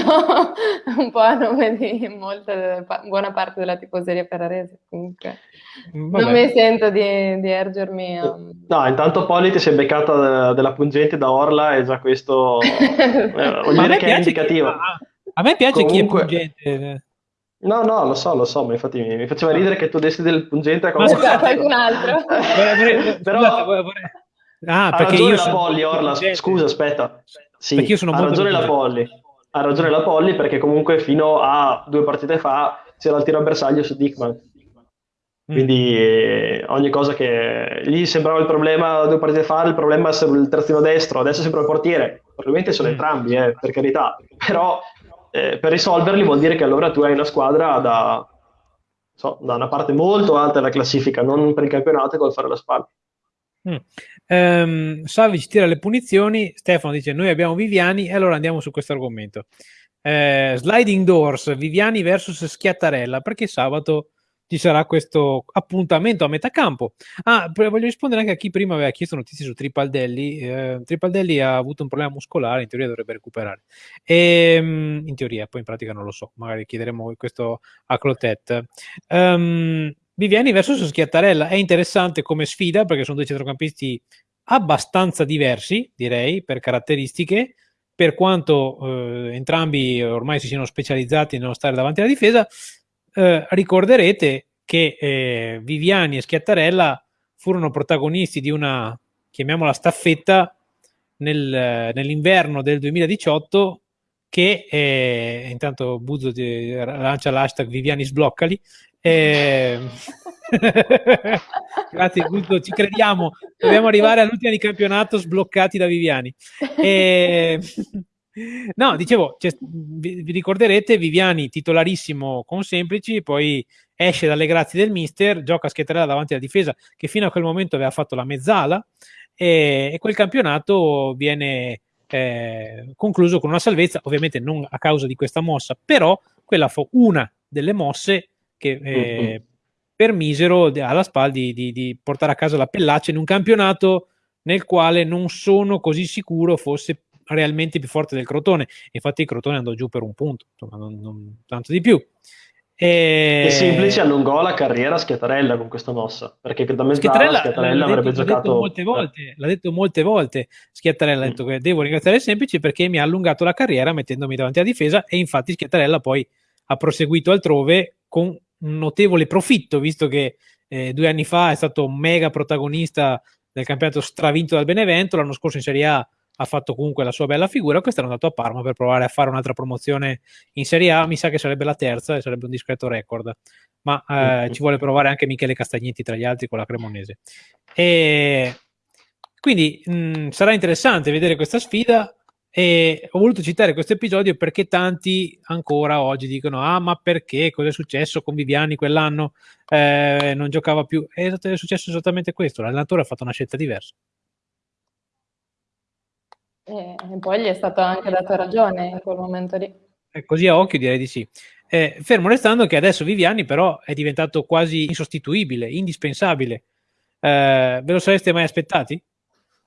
B: un po' a nome di molta, buona parte della tifoseria ferrarese. Comunque, vabbè. non mi sento di, di ergermi. A...
C: No, intanto Poli ti si è beccata della pungente da Orla e già questo [LAUGHS] eh, vuol dire che è indicativo. Chi,
A: a, a, me piace Comunque... chi è pungente.
C: No, no, lo so, lo so, ma infatti mi, mi faceva ridere che tu dessi del pungente a
B: qualcun altro. [LAUGHS]
C: Però... Ah, perché io la Polly, Orla, scusa, aspetta. Sì, perché io sono ha ragione la Polly. Ha ragione la Polly perché comunque fino a due partite fa c'era il tiro a bersaglio su Dickman. Mm. Quindi eh, ogni cosa che gli sembrava il problema due partite fa, il problema è il terzino destro, adesso sembra il portiere. Probabilmente sono mm. entrambi, eh, per carità. Però eh, per risolverli vuol dire che allora tu hai una squadra da, so, da una parte molto alta della classifica, non per il campionato col fare la spalla.
A: Mm. Um, Savic tira le punizioni, Stefano dice noi abbiamo Viviani e allora andiamo su questo argomento. Uh, sliding doors, Viviani versus Schiattarella, perché sabato ci sarà questo appuntamento a metà campo. Ah, voglio rispondere anche a chi prima aveva chiesto notizie su Tripaldelli. Eh, Tripaldelli ha avuto un problema muscolare, in teoria dovrebbe recuperare. E, ehm, in teoria, poi in pratica non lo so, magari chiederemo questo a Clotet. Um, Viviani versus Schiattarella è interessante come sfida perché sono due centrocampisti abbastanza diversi, direi, per caratteristiche, per quanto eh, entrambi ormai si siano specializzati nello stare davanti alla difesa, eh, ricorderete che eh, Viviani e Schiattarella furono protagonisti di una, chiamiamola staffetta, nel, nell'inverno del 2018 che eh, intanto Buzzo lancia l'hashtag Viviani sbloccali eh, [LAUGHS] grazie Buzzo, ci crediamo. Dobbiamo arrivare all'ultima di campionato sbloccati da Viviani. [LAUGHS] E, No, dicevo, cioè, vi, vi, ricorderete Viviani titolarissimo con Semplici, poi esce dalle grazie del mister, gioca a Schiettarella davanti alla difesa che fino a quel momento aveva fatto la mezzala e, e quel campionato viene eh, concluso con una salvezza, ovviamente non a causa di questa mossa, però quella fu una delle mosse che eh, mm-hmm. permisero alla SPAL di, di, di, portare a casa la Pellaccia in un campionato nel quale non sono così sicuro fosse realmente più forte del Crotone. Infatti il Crotone andò giù per un punto, insomma, non, non tanto di più.
C: E... e semplice allungò la carriera a Schiattarella con questa mossa, perché da mezzala Schiattarella, Schiattarella avrebbe
A: detto,
C: giocato...
A: L'ha detto molte volte, l'ha detto molte volte Schiattarella, ha detto mm. che devo ringraziare Semplici perché mi ha allungato la carriera mettendomi davanti alla difesa e infatti Schiattarella poi ha proseguito altrove con un notevole profitto, visto che eh, due anni fa è stato un mega protagonista del campionato stravinto dal Benevento, l'anno scorso in Serie A ha fatto comunque la sua bella figura. Quest'anno è andato a Parma per provare a fare un'altra promozione in Serie A. Mi sa che sarebbe la terza e sarebbe un discreto record. Ma eh, mm-hmm. ci vuole provare anche Michele Castagnetti tra gli altri con la Cremonese. E quindi mh, mm, sarà interessante vedere questa sfida. E ho voluto citare questo episodio perché tanti ancora oggi dicono: Ah, ma perché? Cosa è successo con Viviani quell'anno? Eh, non giocava più. È successo esattamente questo. L'allenatore ha fatto una scelta diversa.
B: E, poi gli è stato anche dato ragione in quel momento lì.
A: Eh, così a occhio direi di sì. Eh, fermo restando che adesso Viviani però è diventato quasi insostituibile, indispensabile. Eh, ve lo sareste mai aspettati?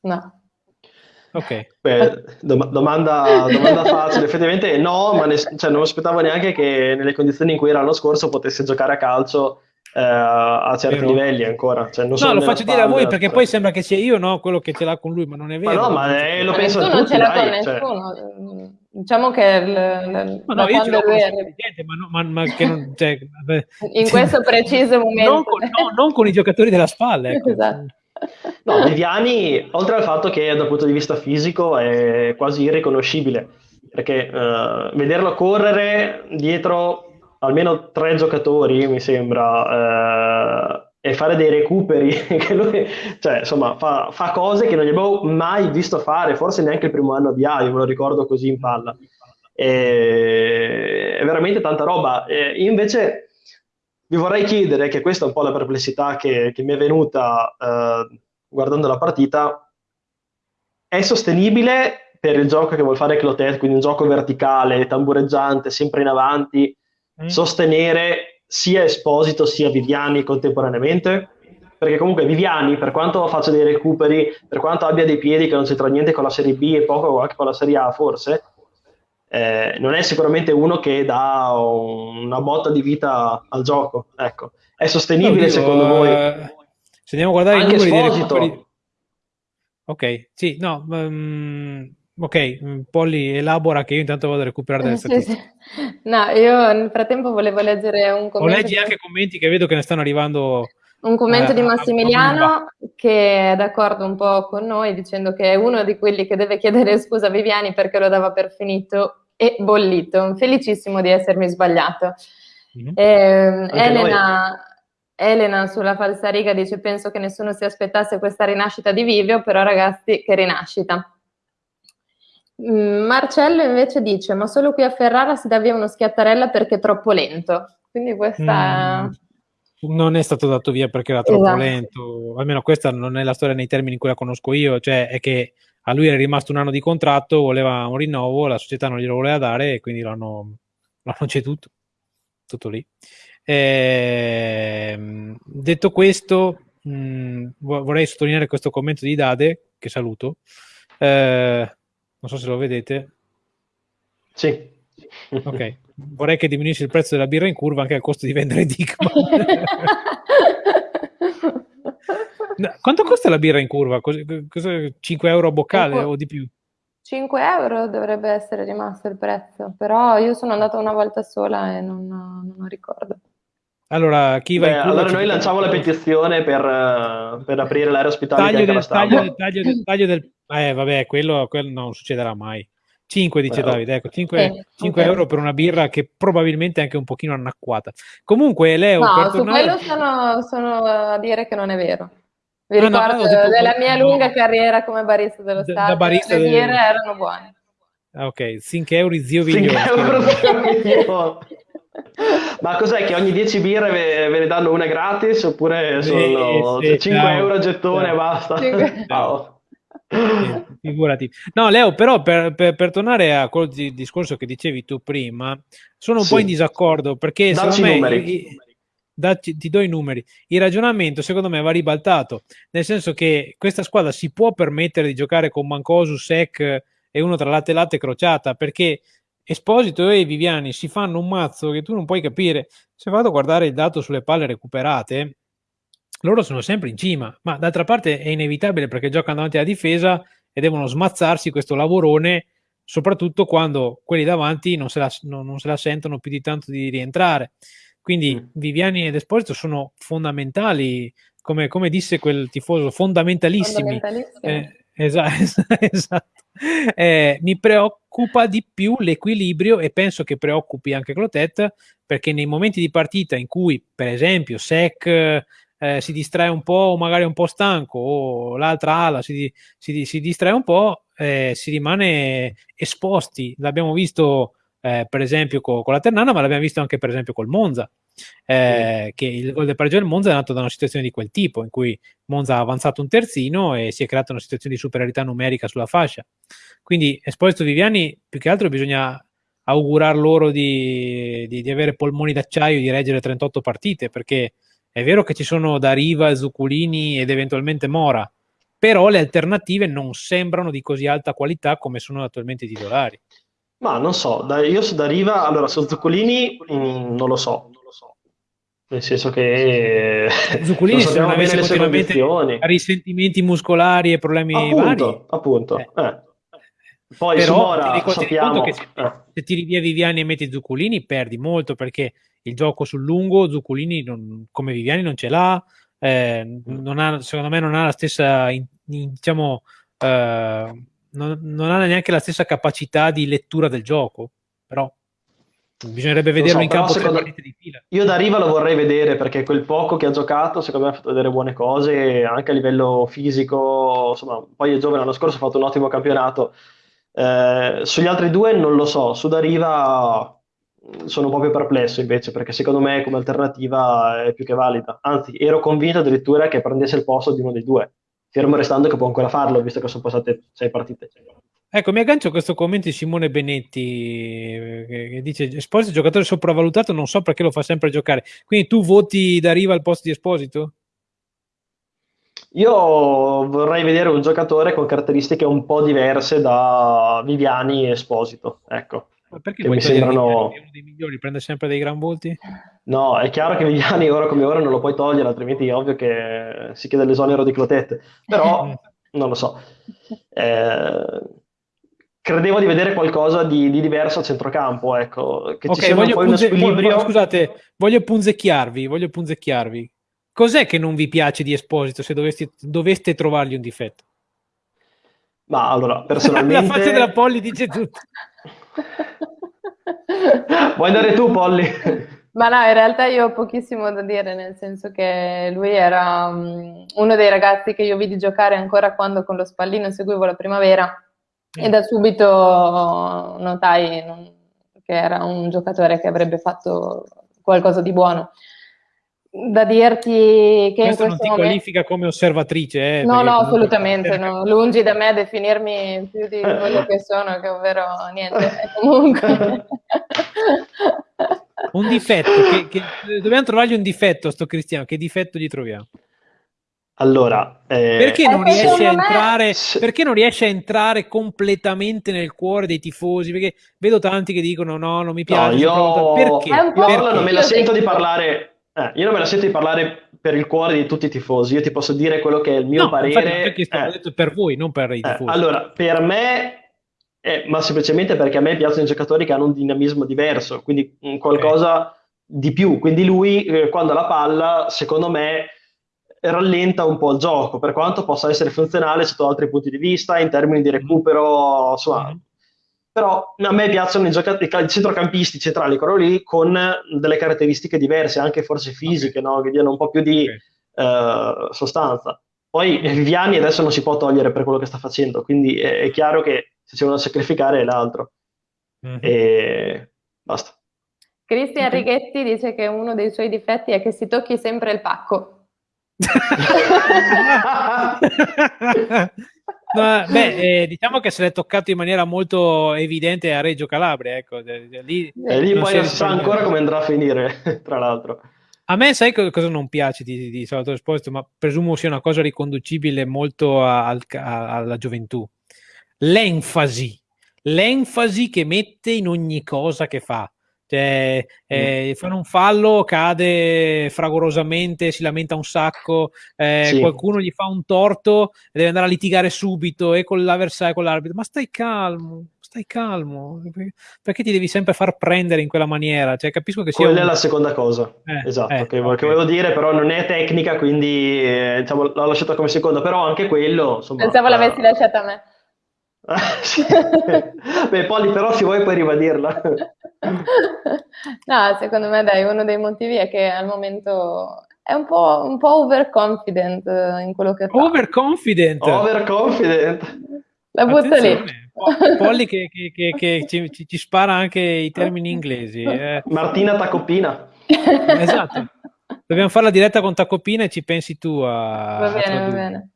B: No.
A: Ok.
C: Beh, dom- domanda, domanda, facile, effettivamente no, ma cioè, non aspettavo neanche che nelle condizioni in cui era l'anno scorso potesse giocare a calcio eh, a certi vero. livelli ancora. Cioè,
A: no, lo faccio dire a voi perché poi sembra che sia io no, quello che ce l'ha con lui, ma non è vero.
C: Ma no, ma eh, lo penso
B: nessuno tutti, ce l'ha con cioè. nessuno. Cioè... Diciamo che il, il,
A: ma no, io ce l'ho con ma, no, ma, ma che non, cioè, [LAUGHS]
B: in questo preciso momento
A: non con, no, non con i giocatori della spalla. Ecco.
B: Esatto.
C: No, Viviani, oltre al fatto che dal punto di vista fisico è quasi irriconoscibile, perché uh, vederlo correre dietro almeno tre giocatori, mi sembra, eh, e fare dei recuperi, [LAUGHS] che lui, cioè, insomma, fa, fa, cose che non gli abbiamo mai visto fare, forse neanche il primo anno di A, io me lo ricordo così in palla. E, è veramente tanta roba. E invece vi vorrei chiedere, che questa è un po' la perplessità che, che mi è venuta eh, guardando la partita, è sostenibile per il gioco che vuol fare Clotet, quindi un gioco verticale, tambureggiante, sempre in avanti, mm. sostenere sia Esposito sia Viviani contemporaneamente? Perché comunque Viviani, per quanto faccia dei recuperi, per quanto abbia dei piedi che non c'entra niente con la Serie B e poco anche con la Serie A forse, eh, non è sicuramente uno che dà una botta di vita al gioco. Ecco. È sostenibile Oddio, secondo voi? Eh,
A: se andiamo a guardare anche i numeri Esposito. Ok, sì, no, um, Ok, mm, Polly elabora che io intanto vado a recuperare delle statistiche. [LAUGHS]
B: Sì, sì. No, io nel frattempo volevo leggere un commento. O
A: leggi anche commenti che vedo che ne stanno arrivando.
B: Un commento eh, di Massimiliano che è d'accordo un po' con noi dicendo che è uno di quelli che deve chiedere [LAUGHS] scusa a Viviani perché lo dava per finito e bollito. Felicissimo di essermi sbagliato. Mm-hmm. Eh, Elena, Elena sulla falsariga dice penso che nessuno si aspettasse questa rinascita di Vivio, però ragazzi che rinascita. Mm, Marcello invece dice: Ma solo qui a Ferrara si dà via uno schiattarella perché è troppo lento. Quindi questa.
A: Mm, non è stato dato via perché era troppo esatto. lento. Almeno questa non è la storia nei termini in cui la conosco io. Cioè, è che a lui era rimasto un anno di contratto, voleva un rinnovo, la società non glielo voleva dare e quindi l'hanno, l'hanno ceduto. Tutto lì. E, detto questo, mh, mm, vorrei sottolineare questo commento di Dade, che saluto. Eh, non so se lo vedete.
C: Sì.
A: Ok, vorrei che diminuisse il prezzo della birra in curva anche al costo di vendere Dickman. [LAUGHS] Quanto costa la birra in curva? Cos- 5 euro a boccale o di più?
B: 5 euro dovrebbe essere rimasto il prezzo, però io sono andata una volta sola e non, non ricordo.
A: Allora, chi va Beh,
C: allora noi lanciamo la petizione per, per aprire l'area ospitale
A: taglio del, taglio, del, taglio, del, taglio del, eh vabbè, quello, quello non succederà mai. 5 dice Beh, Davide, ecco, 5, eh, 5 okay. euro per una birra che probabilmente è anche un pochino annacquata. Comunque, Leo,
B: no,
A: per
B: su
A: tornare...
B: quello sono, sono, a dire che non è vero. Vi ah, ricordo no, no, della mia lunga carriera come barista dello Stato, da barista le birre del... erano buone.
A: Ok, 5 euro zio Viglione. 5 euro zio
C: Viglione. [LAUGHS] Ma cos'è che ogni 10 birre ve, ve, ne danno una gratis oppure sono sì, sì, 5 ciao. euro a gettone e basta? [LAUGHS] Ciao.
A: figurati. No, Leo, però per, per, per, tornare a quel discorso che dicevi tu prima, sono un sì. po' in disaccordo perché
C: Dacci
A: secondo
C: me... I,
A: dacci, ti do i numeri. Il ragionamento secondo me va ribaltato, nel senso che questa squadra si può permettere di giocare con Mancosu, Sec e uno tra latte e latte crociata perché Esposito e Viviani si fanno un mazzo che tu non puoi capire. Se vado a guardare il dato sulle palle recuperate, loro sono sempre in cima, ma d'altra parte è inevitabile perché giocano davanti alla difesa e devono smazzarsi questo lavorone, soprattutto quando quelli davanti non se la, non, non se la sentono più di tanto di rientrare. Quindi mm. Viviani ed Esposito sono fondamentali, come, come disse quel tifoso, fondamentalissimi. Eh, esatto, [LAUGHS] esatto. Eh, mi preoccupa di più l'equilibrio e penso che preoccupi anche Clotet perché nei momenti di partita in cui, per esempio, Sec eh, si distrae un po' o magari è un po' stanco o l'altra ala si, si, si distrae un po', eh, si rimane esposti. L'abbiamo visto eh, per esempio co- con la Ternana, ma l'abbiamo visto anche per esempio col Monza. Eh, che il gol del pareggio del Monza è nato da una situazione di quel tipo in cui Monza ha avanzato un terzino e si è creata una situazione di superiorità numerica sulla fascia quindi Esposito Viviani più che altro bisogna augurar loro di, di, di avere polmoni d'acciaio di reggere 38 partite perché è vero che ci sono da Riva, Zuccolini ed eventualmente Mora, però le alternative non sembrano di così alta qualità come sono attualmente i titolari.
C: Ma non so, io su da Riva, allora su Zuccolini mh, mm, non lo so, nel senso che
A: Zuccolini se non avesse continuamente risentimenti muscolari e problemi
C: appunto,
A: vari
C: appunto eh. Eh. Poi però Mora, ti sappiamo. che
A: se, eh. se tiri via Viviani e metti Zuccolini perdi molto perché il gioco sul lungo Zuccolini non, come Viviani non ce l'ha eh, non ha, secondo me non ha la stessa in, in, diciamo eh, non, non, ha neanche la stessa capacità di lettura del gioco però bisognerebbe vederlo so, in campo secondo... di fila.
C: io da Riva lo vorrei vedere perché quel poco che ha giocato secondo me ha fatto vedere buone cose anche a livello fisico insomma poi è giovane l'anno scorso ha fatto un ottimo campionato eh, sugli altri due non lo so su da Riva sono più perplesso invece perché secondo me come alternativa è più che valida. Anzi, ero convinto addirittura che prendesse il posto di uno dei due, fermo restando che può ancora farlo, visto che sono passate sei partite.
A: Ecco, mi aggancio a questo commento di Simone Benetti che, dice Esposito giocatore sopravvalutato, non so perché lo fa sempre giocare. Quindi tu voti da riva al posto di Esposito?
C: Io vorrei vedere un giocatore con caratteristiche un po' diverse da Viviani e Esposito, ecco.
A: Perché mi sembrano uno dei migliori, prende sempre dei gran volti?
C: No, è chiaro che Vigliani ora come ora non lo puoi togliere, altrimenti è ovvio che si chiede l'esonero di Clotette. Però [LAUGHS] non lo so. Eh, credevo di vedere qualcosa di, di, diverso a centrocampo, ecco, che
A: okay, ci sia poi punze- uno squilibrio. Scusate, voglio punzecchiarvi, voglio punzecchiarvi. Cos'è che non vi piace di Esposito se doveste, doveste trovargli un difetto?
C: Ma allora, personalmente... [LAUGHS]
A: La faccia della Polly dice tutto. [LAUGHS]
C: Vuoi andare tu, Polly?
B: Ma no, in realtà io ho pochissimo da dire, nel senso che lui era um, uno dei ragazzi che io vidi giocare ancora quando con lo spallino seguivo la primavera e da subito notai che era un giocatore che avrebbe fatto qualcosa di buono da dirti che
A: questo, non ti momento... qualifica come osservatrice eh,
B: no no assolutamente [LAUGHS] no. lungi da me definirmi più di quello che sono che ovvero niente comunque [LAUGHS]
A: un difetto che, che, dobbiamo trovargli un difetto a sto Cristiano che difetto gli troviamo
C: allora,
A: eh... perché, non riesce a entrare, perché non riesce a entrare completamente nel cuore dei tifosi? Perché vedo tanti che dicono no, non mi piace.
C: No, io...
A: Perché?
C: Io perché? non me la sento di parlare eh, io non me la sento di parlare per il cuore di tutti i tifosi, io ti posso dire quello che è il mio no, parere.
A: Perché sto eh, detto per voi, non per i eh, tifosi.
C: allora, per me, eh, ma semplicemente perché a me piacciono i giocatori che hanno un dinamismo diverso, quindi qualcosa okay. di più. Quindi lui, eh, quando ha la palla, secondo me, rallenta un po' il gioco, per quanto possa essere funzionale sotto altri punti di vista, in termini di recupero, insomma, mm-hmm però a me piacciono i, giocatori, i centrocampisti centrali, quello lì, con delle caratteristiche diverse, anche forse fisiche, okay. no? che diano un po' più di okay. uh, sostanza. Poi Viviani adesso non si può togliere per quello che sta facendo, quindi è, è chiaro che se c'è uno da sacrificare è l'altro. Mm-hmm. E basta.
B: Cristian Righetti dice che uno dei suoi difetti è che si tocchi sempre il pacco. [LAUGHS] [LAUGHS] [LAUGHS]
A: no, beh, eh, diciamo che se l'è toccato in maniera molto evidente a Reggio Calabria, ecco,
C: lì, e lì poi non si sa ancora come andrà a finire, [LAUGHS] tra l'altro.
A: A me sai cosa non piace di, di Salvatore Esposito, ma presumo sia una cosa riconducibile molto a, a, alla gioventù. L'enfasi, l'enfasi che mette in ogni cosa che fa. Cioè, eh, mm. fanno un fallo, cade fragorosamente, si lamenta un sacco, eh, sì. qualcuno gli fa un torto e deve andare a litigare subito e con l'avversario, con l'arbitro. Ma stai calmo, stai calmo, perché ti devi sempre far prendere in quella maniera? Cioè, capisco che sia
C: Quella un... è la seconda cosa, eh, esatto, eh, che, okay. che, volevo dire, però non è tecnica, quindi eh, diciamo, l'ho lasciata come seconda, però anche quello... Insomma,
B: Pensavo l'avessi lasciata a me. [LAUGHS]
C: Beh, Polly, però se vuoi puoi ribadirla. [LAUGHS]
B: no, secondo me, dai, uno dei motivi è che al momento è un po', un po overconfident in quello che fa.
A: Overconfident?
C: Overconfident.
B: La butto lì.
A: Polly che, che, che, che ci, ci, spara anche i termini inglesi. Eh.
C: Martina Tacopina.
A: Esatto. Dobbiamo fare la diretta con Tacopina e ci pensi tu a...
B: Va bene, a va bene.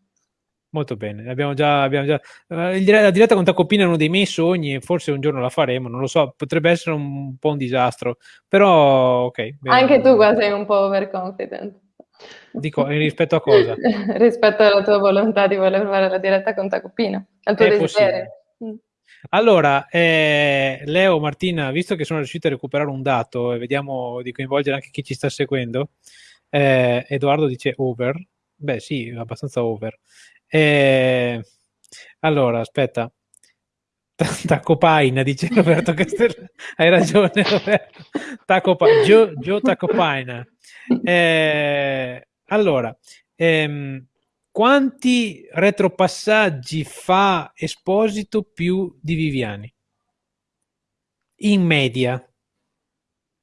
A: Molto bene, abbiamo già, abbiamo già uh, la diretta con Tacopina è uno dei miei sogni, forse un giorno la faremo, non lo so, potrebbe essere un, po' un disastro, però ok.
B: Bene. Anche tu qua sei un po' overconfident.
A: Dico, rispetto a cosa? [LAUGHS]
B: rispetto alla tua volontà di voler fare la diretta con Tacopina, al tuo è desiderio. Mm.
A: Allora, eh, Leo, Martina, visto che sono riuscito a recuperare un dato e vediamo di coinvolgere anche chi ci sta seguendo, eh, Edoardo dice over, beh sì, abbastanza over. Eh, allora, aspetta. Tacopaina, dice Roberto Castellano. [LAUGHS] Hai ragione, Roberto. Tacopaina. Gio, Gio Tacopaina. Eh, allora, ehm, quanti retropassaggi fa Esposito più di Viviani? In media.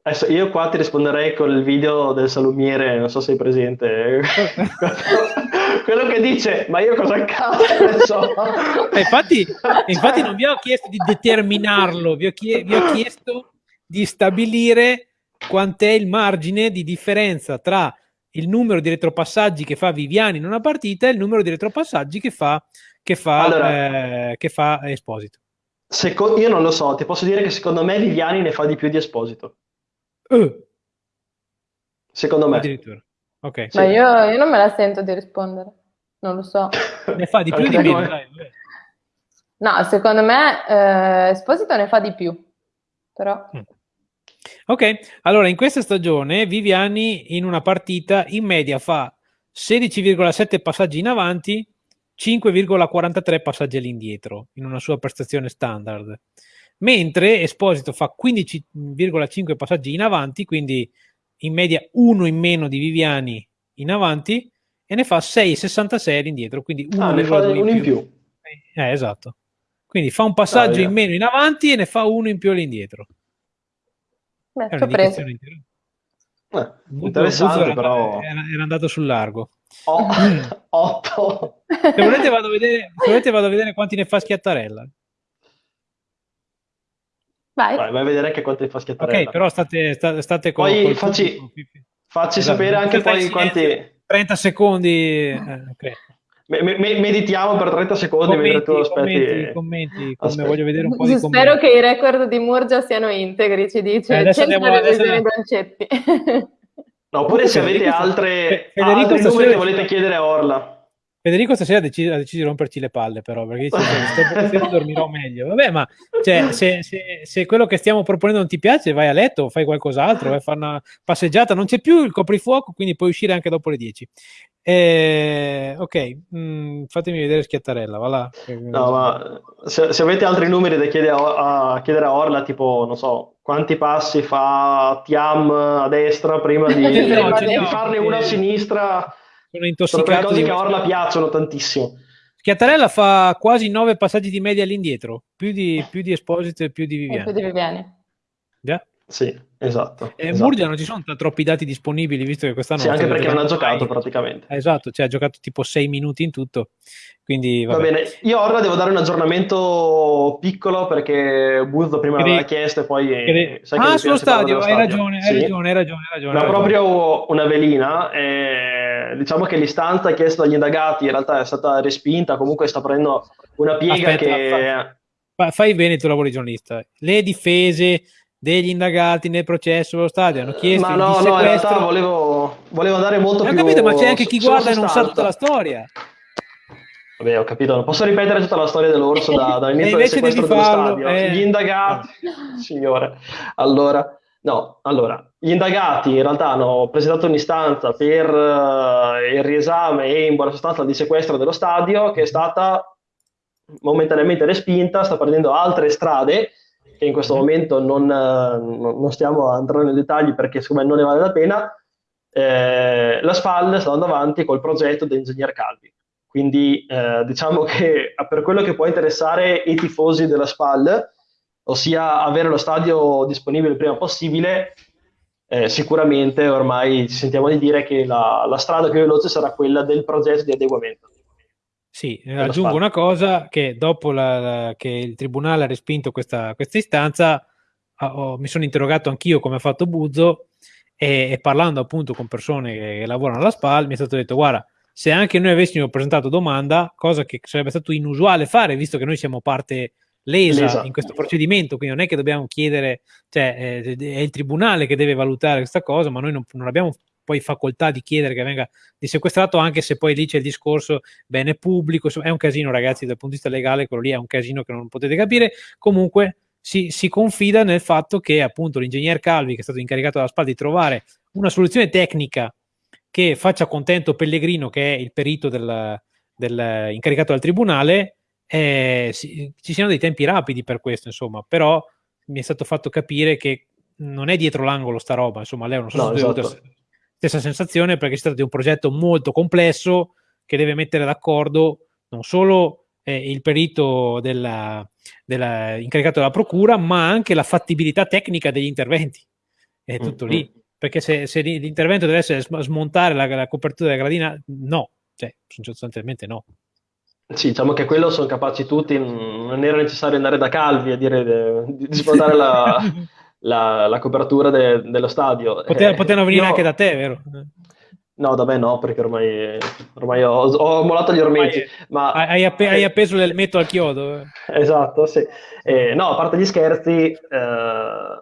C: Adesso io qua ti risponderei con il video del salumiere, non so se sei presente. [LAUGHS] Quello che dice, ma io cosa cazzo ne so?
A: Eh, infatti, infatti non vi ho chiesto di determinarlo, vi ho, chie- vi ho chiesto di stabilire quant'è il margine di differenza tra il numero di retropassaggi che fa Viviani in una partita e il numero di retropassaggi che fa, che fa, allora, eh, che fa Esposito.
C: Seco- io non lo so, ti posso dire che secondo me Viviani ne fa di più di Esposito. Uh. Secondo me.
A: Addirittura. Ok.
B: Ma io, io, non me la sento di rispondere. Non lo so.
A: ne fa di più di meno?
B: No, secondo me eh, Esposito ne fa di più. Però... Mm.
A: Ok, allora in questa stagione Viviani in una partita in media fa 16,7 passaggi in avanti, 5,43 passaggi all'indietro in una sua prestazione standard mentre Esposito fa 15,5 passaggi in avanti, quindi in media uno in meno di Viviani in avanti e ne fa 6,66 all'indietro, quindi uno,
C: ah, ne fa uno in più.
A: Eh, esatto. Quindi fa un passaggio ah, in meno in avanti e ne fa uno in più all'indietro.
B: Beh, È preso.
C: Eh, interessante era, però
A: era, era, andato sul largo
C: oh, [LAUGHS] 8
A: se volete vado a vedere, se volete vado a vedere quanti ne fa Schiattarella
B: Vai.
C: Vai, vai a vedere anche quanto fa schiattare.
A: Ok, però state, state, state
C: con... Poi col facci, facci esatto. sapere anche poi quanti...
A: 30 secondi. Eh, okay.
C: me, me, meditiamo per 30 secondi
A: commenti, mentre tu aspetti. Commenti, commenti voglio vedere un po' di
B: commenti. Spero che i record di Murgia siano integri, ci dice. Eh, 100 revisioni Bancetti.
C: No, oppure se avete altre, Federico altri numeri che volete chiedere a Orla.
A: Federico stasera ha deciso, ha deciso, di romperci le palle, però, perché dice, se [LAUGHS] dormirò meglio. Vabbè, ma cioè, se, se, se, quello che stiamo proponendo non ti piace, vai a letto, fai qualcos'altro, vai a fare una passeggiata. Non c'è più il coprifuoco, quindi puoi uscire anche dopo le 10. Eh, ok, mm, fatemi vedere Schiattarella, va là.
C: No, ma se, se, avete altri numeri da chiedere a, a, chiedere a Orla, tipo, non so, quanti passi fa Tiam a destra prima di, [LAUGHS] no, di, di farne uno a sinistra
A: sono intossicato. Sono
C: cose che a Orla piacciono tantissimo.
A: Schiattarella fa quasi 9 passaggi di media all'indietro, più di, più di Esposito e più di Viviani.
B: più di Viviani.
A: Yeah.
C: Sì, esatto.
A: Eh,
C: esatto.
A: Murgia non ci sono troppi dati disponibili, visto che quest'anno...
C: Sì, anche perché non ha giocato praticamente.
A: Eh, esatto, cioè ha giocato tipo 6 minuti in tutto. Quindi,
C: Va bene, io ora devo dare un aggiornamento piccolo perché Buzzo prima
A: Credi...
C: l'aveva chiesto e poi...
A: Credi... ah, sullo stadio, hai ragione, hai ragione, hai ragione, hai ragione.
C: Ma proprio una velina, eh, diciamo che l'istanza chiesta dagli indagati in realtà è stata respinta, comunque sta prendendo una piega
A: Aspetta,
C: che...
A: Fai, fai bene il tuo lavoro di giornalista. Le difese degli indagati nel processo dello stadio hanno chiesto
C: ma no, no, in realtà volevo, volevo andare molto
A: ho
C: più
A: capito, ma c'è anche chi guarda e non sa tutta la storia.
C: Vabbè ho capito, non posso ripetere tutta la storia dell'orso da, dall'inizio del sequestro dello stadio.
A: eh.
C: gli indagati, signore. Allora, no, allora gli indagati in realtà hanno presentato un'istanza per uh, il riesame e in buona sostanza il dissequestro dello stadio che è stata momentaneamente respinta, sta prendendo altre strade in questo momento non, non stiamo andando nei dettagli perché secondo me non ne vale la pena, eh, la SPAL sta andando avanti col progetto dell'ingegner Calvi. Quindi eh, diciamo che per quello che può interessare i tifosi della SPAL, ossia avere lo stadio disponibile il prima possibile, eh, sicuramente ormai ci sentiamo di dire che la, la strada più veloce sarà quella del progetto di adeguamento.
A: Sì, aggiungo una cosa, che dopo la, la, che il Tribunale ha respinto questa, questa istanza, ho, mi sono interrogato anch'io come ha fatto Buzzo e, e, parlando appunto con persone che, che lavorano alla SPAL mi è stato detto guarda, se anche noi avessimo presentato domanda, cosa che sarebbe stato inusuale fare, visto che noi siamo parte lesa, lesa. in questo procedimento, quindi non è che dobbiamo chiedere, cioè eh, è il Tribunale che deve valutare questa cosa, ma noi non, non abbiamo poi facoltà di chiedere che venga dissequestrato, anche se poi lì c'è il discorso bene pubblico, è un casino ragazzi dal punto di vista legale, quello lì è un casino che non potete capire, comunque si, si confida nel fatto che appunto l'ingegner Calvi, che è stato incaricato dalla SPAL di trovare una soluzione tecnica che faccia contento Pellegrino, che è il perito del, del incaricato dal tribunale, eh, si, ci siano dei tempi rapidi per questo, insomma, però mi è stato fatto capire che non è dietro l'angolo sta roba, insomma, lei non so
C: no,
A: se
C: esatto
A: stessa sensazione perché si tratta di un progetto molto complesso che deve mettere d'accordo non solo eh, il perito della, della, incaricato della procura, ma anche la fattibilità tecnica degli interventi. È tutto mm-hmm. lì. Mm. Perché se, se, l'intervento deve essere smontare la, la copertura della gradina, no, cioè, sostanzialmente no.
C: Sì, diciamo che quello sono capaci tutti, non era necessario andare da Calvi a dire di, di smontare la, [LAUGHS] la, la copertura de, dello stadio.
A: Pote, eh, potevano venire io... anche da te, vero?
C: No, da me no, perché ormai, ormai ho, ho mollato gli ormeggi. Ma...
A: Hai, app- hai, appeso l'elmetto al chiodo. Eh.
C: Esatto, sì. Eh, no, a parte gli scherzi, eh,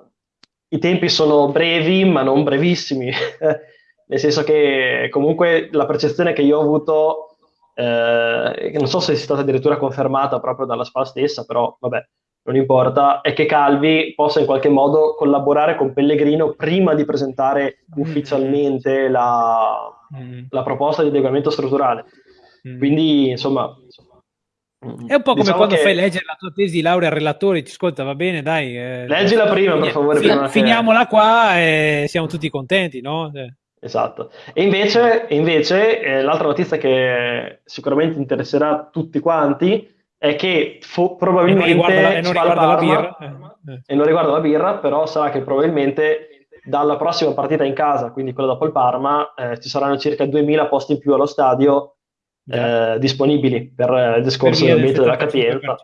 C: i tempi sono brevi, ma non brevissimi. [LAUGHS] Nel senso che comunque la percezione che io ho avuto, eh, non so se sia stata addirittura confermata proprio dalla SPA stessa, però vabbè, non importa, è che Calvi possa in qualche modo collaborare con Pellegrino prima di presentare mm. ufficialmente la, mm. la proposta di adeguamento strutturale. Mm. Quindi, insomma...
A: È un po' come diciamo quando che... fai leggere la tua tesi di laurea al relatore, ti ascolta, va bene, dai.
C: Eh, Leggila prima, per favore.
A: Fi- prima finiamola che... qua e siamo tutti contenti, no? Eh.
C: Esatto. E invece, invece eh, l'altra notizia che sicuramente interesserà tutti quanti è che fo- probabilmente e non riguarda
A: la, e non riguarda la birra?
C: Eh, eh. e non riguarda la birra però sarà che probabilmente dalla prossima partita in casa quindi quella dopo il Parma eh, ci saranno circa 2000 posti in più allo stadio eh, disponibili per il discorso del metodo della capienza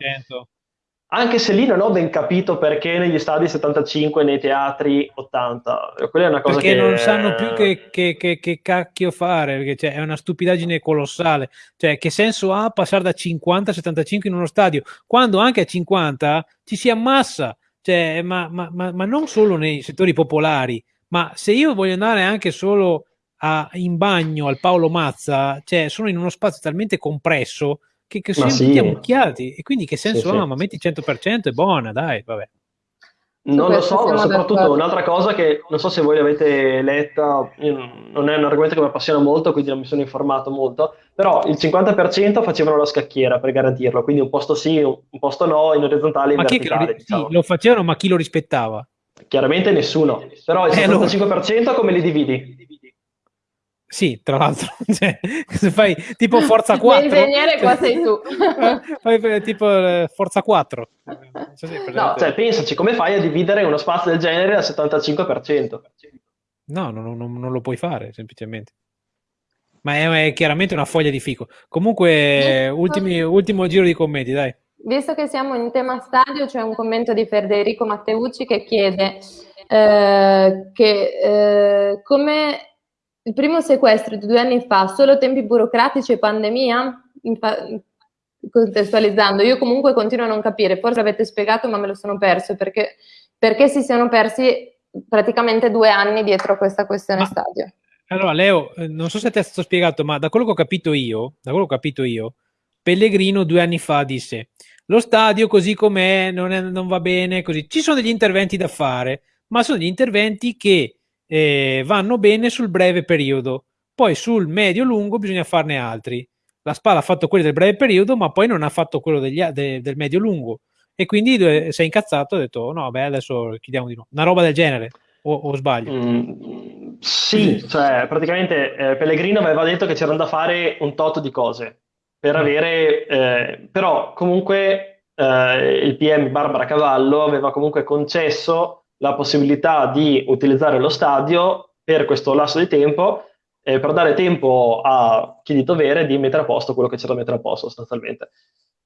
C: anche se lì non ho ben capito perché negli stadi 75 nei teatri 80 quella è una cosa
A: perché
C: che...
A: non sanno più che, che, che, che cacchio fare perché cioè, è una stupidaggine colossale. Cioè che senso ha passare da 50 a 75 in uno stadio quando anche a 50 ci si ammassa cioè, ma, ma, ma, ma non solo nei settori popolari ma se io voglio andare anche solo a, in bagno al Paolo Mazza cioè sono in uno spazio talmente compresso che, che siamo sì. tutti ammucchiati e quindi che senso sì, ha? Sì. Ma metti 100% è buona, dai, vabbè.
C: Non lo so, ma soprattutto un'altra cosa che non so se voi l'avete letta, non è un argomento che mi appassiona molto, quindi non mi sono informato molto, però il 50% facevano la scacchiera per garantirlo, quindi un posto sì, un posto no, in orizzontale e in
A: ma
C: verticale.
A: Lo, diciamo. sì, lo facevano, ma chi lo rispettava?
C: Chiaramente nessuno, però il 75% eh, come li dividi?
A: Sì, tra l'altro, [LAUGHS] cioè, se fai tipo Forza 4.
B: L'ingegnere qua sei tu. [LAUGHS]
A: fai tipo eh, Forza 4.
C: No, cioè, pensaci, come fai a dividere uno spazio del genere al 75%?
A: No, non, non, non lo puoi fare, semplicemente. Ma è, è, chiaramente una foglia di fico. Comunque, ultimi, ultimo giro di commenti, dai.
B: Visto che siamo in tema stadio, c'è un commento di Federico Matteucci che chiede eh, che eh, come il primo sequestro di due anni fa, solo tempi burocratici e pandemia? Infa- contestualizzando, io comunque continuo a non capire, forse avete spiegato ma me lo sono perso, perché, perché si siano persi praticamente due anni dietro questa questione ma, stadio.
A: Allora Leo, eh, non so se ti è stato spiegato, ma da quello che ho capito io, da quello che ho capito io, Pellegrino due anni fa disse lo stadio così com'è non, non va bene, così. Ci sono degli interventi da fare, ma sono degli interventi che eh, vanno bene sul breve periodo. Poi sul medio-lungo bisogna farne altri. La Spalla ha fatto quelli del breve periodo, ma poi non ha fatto quello degli, de, del medio-lungo. E quindi si è incazzato e ha detto: No, beh, adesso chiediamo di no. Una roba del genere. O, o sbaglio?
C: Mm, sì, cioè praticamente eh, Pellegrino aveva detto che c'erano da fare un tot di cose per mm. avere, eh, però comunque eh, il PM Barbara Cavallo aveva comunque concesso la possibilità di utilizzare lo stadio per questo lasso di tempo eh, per dare tempo a chi di dovere di mettere a posto quello che c'era da mettere a posto sostanzialmente.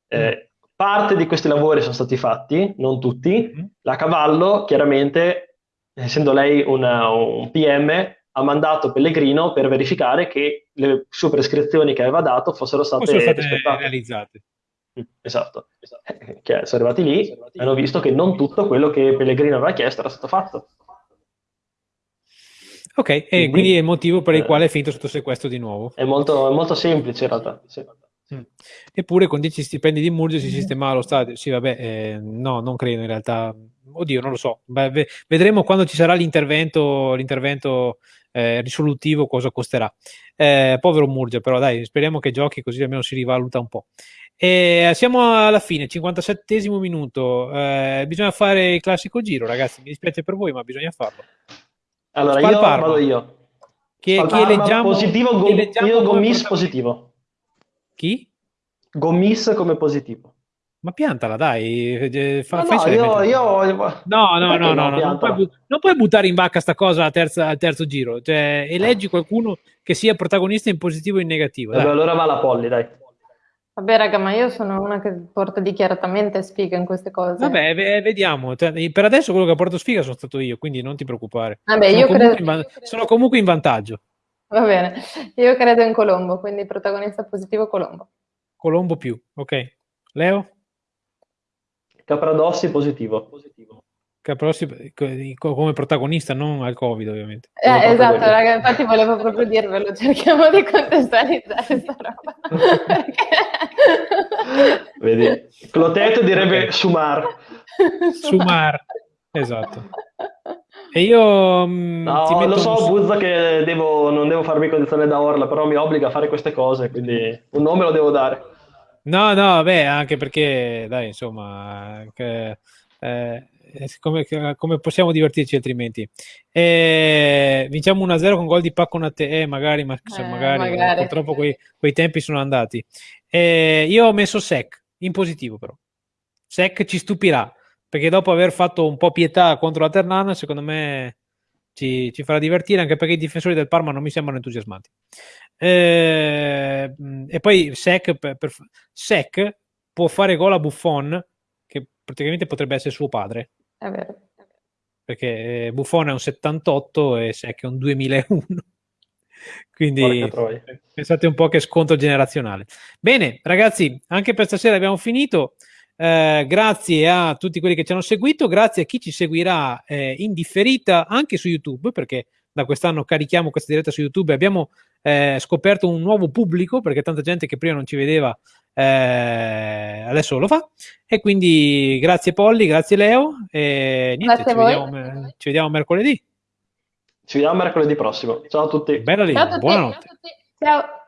C: Eh, parte di questi lavori sono stati fatti, non tutti. Mm-hmm. La Cavallo, chiaramente, essendo lei una, un PM, ha mandato Pellegrino per verificare che le sue prescrizioni che aveva dato fossero state,
A: fossero state realizzate.
C: Esatto, esatto. Che sono arrivati lì e hanno visto che non tutto quello che Pellegrino aveva chiesto era stato fatto.
A: Ok, e quindi, quindi è il motivo per il eh, quale è finito sotto sequestro di nuovo.
C: È molto, è molto semplice in realtà. Sì.
A: Mm. Eppure con 10 stipendi di Murgio si sistemava lo stadio. Sì, vabbè, eh, no, non credo in realtà. Oddio, non lo so. Beh, vedremo quando ci sarà l'intervento, l'intervento eh, risolutivo cosa costerà. Eh, povero Murgia, però dai, speriamo che giochi così almeno si rivaluta un po'. E siamo alla fine, 57 minuto. Eh, bisogna fare il classico giro, ragazzi. Mi dispiace per voi, ma bisogna farlo.
C: Allora, io vado io.
A: Chi, chi eleggiamo,
C: positivo, go, io Gomis positivo.
A: Chi?
C: Gomis come positivo.
A: Ma piantala, dai.
C: Eh, fa, no, no, io, io,
A: no, no, [LAUGHS] no, no, no, non, puoi, non, puoi, buttare in bacca sta cosa al terzo, al terzo giro. Cioè, eleggi qualcuno che sia protagonista in positivo o in negativo.
C: Vabbè, allora va la Polli, dai.
B: Vabbè, raga, ma io sono una che porta dichiaratamente sfiga in queste cose.
A: Vabbè, v- vediamo. Per adesso quello che porto sfiga sono stato io, quindi non ti preoccupare.
B: Vabbè,
A: sono,
B: io
A: comunque
B: credo...
A: in, sono comunque in vantaggio.
B: Va bene, io credo in Colombo, quindi protagonista positivo Colombo.
A: Colombo più, ok. Leo?
C: Capradossi positivo. positivo.
A: Capradossi come protagonista, non al Covid ovviamente.
B: Eh, esatto, raga, infatti volevo proprio dirvelo, cerchiamo di contestualizzare questa roba. [LAUGHS]
C: Vedi, Clotet direbbe okay. Sumar.
A: Sumar, [LAUGHS] esatto. E io
C: mm, no, lo so, un... Buzza, che devo, non devo farmi condizione da Orla, però mi obbliga a fare queste cose, quindi un nome lo devo dare.
A: No, no, beh, anche perché, dai, insomma, che, eh, come, come, possiamo divertirci altrimenti? Eh, vinciamo 1-0 con gol di Pacconate, eh, magari, ma eh, magari, magari. purtroppo quei, quei, tempi sono andati. Eh, io ho messo Sec, in positivo però. Sec ci stupirà, perché dopo aver fatto un po' pietà contro la Ternana, secondo me ci, ci, farà divertire, anche perché i difensori del Parma non mi sembrano entusiasmati. Eh, e poi Sec, per, per, Sec può fare gol a Buffon, che praticamente potrebbe essere suo padre.
B: È vero.
A: Perché eh, Buffon è un 78 e Sec è un 2001. [LAUGHS] Quindi pensate un po' che scontro generazionale. Bene, ragazzi, anche per stasera abbiamo finito. Eh, grazie a tutti quelli che ci hanno seguito, grazie a chi ci seguirà eh, in differita anche su YouTube, perché da quest'anno carichiamo questa diretta su YouTube e abbiamo eh, scoperto un nuovo pubblico, perché tanta gente che prima non ci vedeva eh, adesso lo fa. E quindi grazie Polli, grazie Leo e niente, ci vediamo, ci vediamo, mercoledì.
C: Ci vediamo mercoledì prossimo. Ciao a tutti.
A: Bella lì, buonanotte.
B: Ciao.